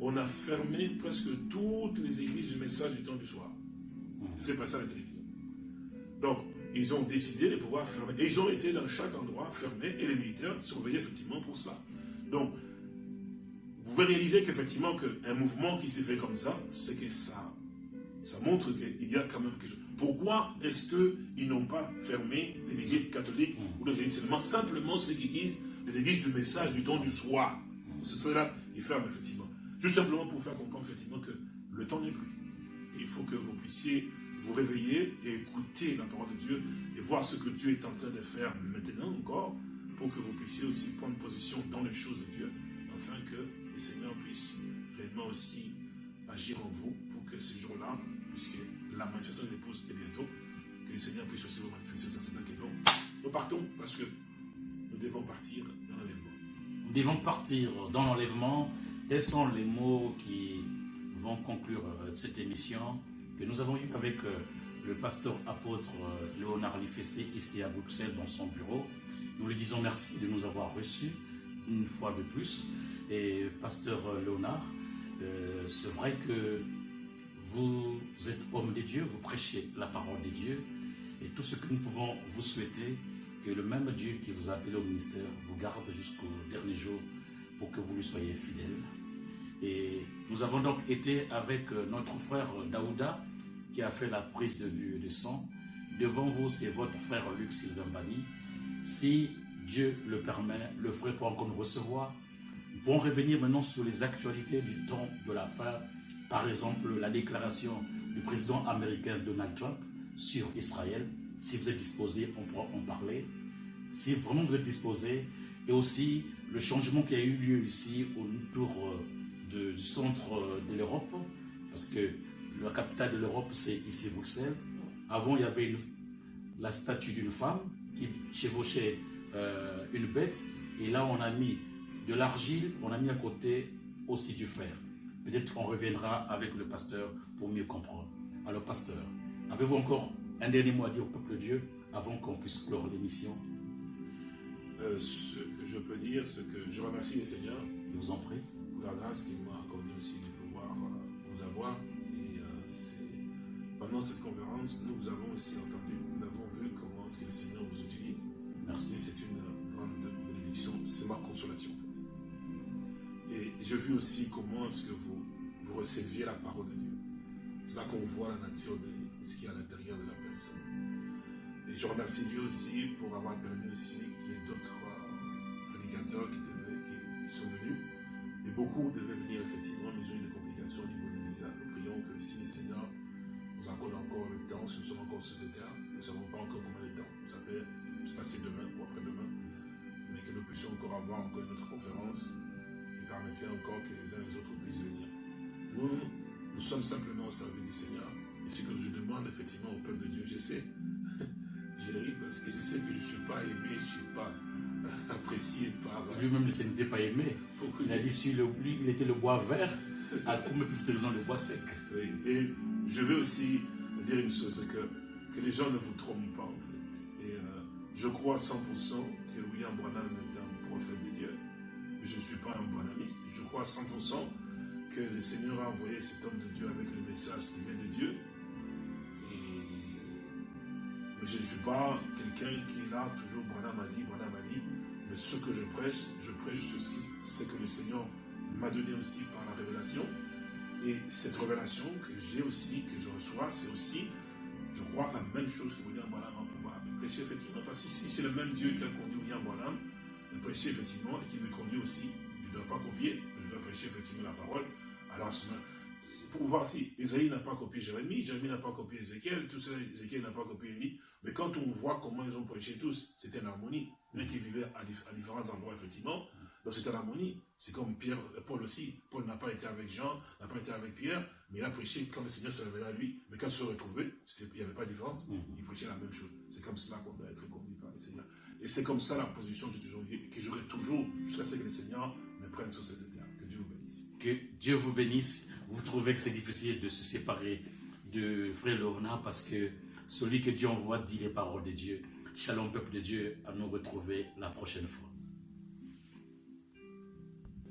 on a fermé presque toutes les églises du message du temps du soir. C'est pas ça la télévision. Donc, ils ont décidé de pouvoir fermer. Et ils ont été dans chaque endroit fermés et les militaires surveillaient effectivement pour cela. Donc, vous pouvez réaliser qu'effectivement qu'un mouvement qui s'est fait comme ça, c'est que ça, ça montre qu'il y a quand même quelque chose. Pourquoi est-ce qu'ils n'ont pas fermé les églises catholiques ou les églises Simplement ceux qui disent les églises du message du temps du soir. C'est cela, ils ferment effectivement. Tout simplement pour faire comprendre effectivement que le temps n'est plus. il faut que vous puissiez vous réveiller et écouter la parole de Dieu et voir ce que Dieu est en train de faire maintenant encore pour que vous puissiez aussi prendre position dans les choses de Dieu afin que le Seigneur puisse réellement aussi agir en vous pour que ce jour-là, puisque la manifestation de l'épouse est bientôt, que le Seigneur puisse aussi vous manifester dans cet bon. Nous partons parce que nous devons partir dans l'enlèvement. Nous devons partir dans l'enlèvement Tels sont les mots qui vont conclure euh, cette émission que nous avons eue avec euh, le pasteur apôtre euh, Léonard Lifessé ici à Bruxelles dans son bureau. Nous lui disons merci de nous avoir reçus une fois de plus. Et pasteur Léonard, c'est vrai que vous êtes homme de Dieu, vous prêchez la parole de Dieu. Et tout ce que nous pouvons vous souhaiter, que le même Dieu qui vous a appelé au ministère vous garde jusqu'au dernier jour pour que vous lui soyez fidèle. Et nous avons donc été avec euh, notre frère Daouda, qui a fait la prise de vue de sang. Devant vous, c'est votre frère Luc Sylvain Bani. Si Dieu le permet, le frère peut encore nous recevoir. Nous pourrons revenir maintenant sur les actualités du temps de la fin. Par exemple, la déclaration du président américain Donald Trump sur Israël. Si vous êtes disposé, on pourra en parler. Si vraiment vous êtes disposé. Et aussi le changement qui a eu lieu ici autour euh, du centre de l'Europe, parce que la capitale de l'Europe, c'est ici Bruxelles. Avant, il y avait la statue d'une femme qui chevauchait euh, une bête, et là, on a mis de l'argile, on a mis à côté aussi du fer. Peut-être qu'on reviendra avec le pasteur pour mieux comprendre. Alors, pasteur, avez-vous encore un dernier mot à dire au peuple de Dieu avant qu'on puisse clore l'émission? Euh, Ce que je peux dire, c'est que je remercie le Seigneur. Je vous en prie la grâce qu'il m'a accordé aussi de pouvoir euh, vous avoir. Et euh, pendant cette conférence, nous avons aussi entendu, nous avons vu comment est-ce que le Seigneur vous utilise. Merci. C'est une grande bénédiction, c'est ma consolation. Et j'ai vu aussi comment est-ce que vous, vous receviez la parole de Dieu. C'est là qu'on voit la nature de ce qui est à l'intérieur de la personne. Et je remercie Dieu aussi pour avoir permis aussi qu'il y ait d'autres euh, prédicateurs qui, beaucoup devaient venir effectivement, mais ils ont eu des complications au niveau des visas. Nous prions que si le Seigneur nous accorde encore le temps, si nous sommes encore sur cette terre, nous ne savons pas encore combien de temps. Ça peut se passer demain ou après-demain. Mais que nous puissions encore avoir encore notre conférence qui permettrait encore que les uns et les autres puissent venir. Nous, nous sommes simplement au service du Seigneur. Et ce que je demande effectivement au peuple de Dieu, je sais. je ris parce que je sais que je ne suis pas aimé, je ne suis pas apprécié par... Lui-même, il n'était pas aimé. Il a dit, si le, lui, il était le bois vert, à combien plus le bois sec Et je veux aussi dire une chose, c'est que, que les gens ne vous trompent pas, en fait. Et euh, Je crois à 100% que William Branham est un prophète de Dieu. Mais je ne suis pas un branhamiste. Je crois à 100% que le Seigneur a envoyé cet homme de Dieu avec le message qui vient de Dieu. Mais je ne suis pas quelqu'un qui est là, toujours Branham a dit, Branham a dit. Mais ce que je prêche, je prêche aussi ce que le Seigneur m'a donné aussi par la révélation. Et cette révélation que j'ai aussi, que je reçois, c'est aussi, je crois, la même chose que William Branham a pouvoir prêcher, effectivement. Parce que si c'est le même Dieu qui a conduit William Branham, de prêcher, effectivement, et qui me conduit aussi, je ne dois pas copier, je dois prêcher, effectivement, la parole. Alors, ce pour voir si Esaïe n'a pas copié Jérémie, Jérémie n'a pas copié Ézéchiel, tout ça, Ézéchiel n'a pas copié Élie. Mais quand on voit comment ils ont prêché tous, c'était une harmonie. Même qui vivaient à, différents endroits, effectivement. Donc c'était l'harmonie. C'est comme Pierre, Paul aussi. Paul n'a pas été avec Jean, n'a pas été avec Pierre, mais il a prêché quand le Seigneur s'est révélé à lui. Mais quand ils se retrouvés, il n'y avait pas de différence. Mhm. Il prêchait la même chose. C'est comme cela qu'on doit être conduit par le Seigneur. Et c'est comme ça la position que j'aurai toujours jusqu'à ce que le Seigneur me prenne sur cette terre. Que Dieu vous bénisse. Que Dieu vous bénisse. Vous trouvez que c'est difficile de se séparer de Frère Lorna parce que celui que Dieu envoie dit les paroles de Dieu. Shalom, peuple de Dieu, à nous retrouver la prochaine fois.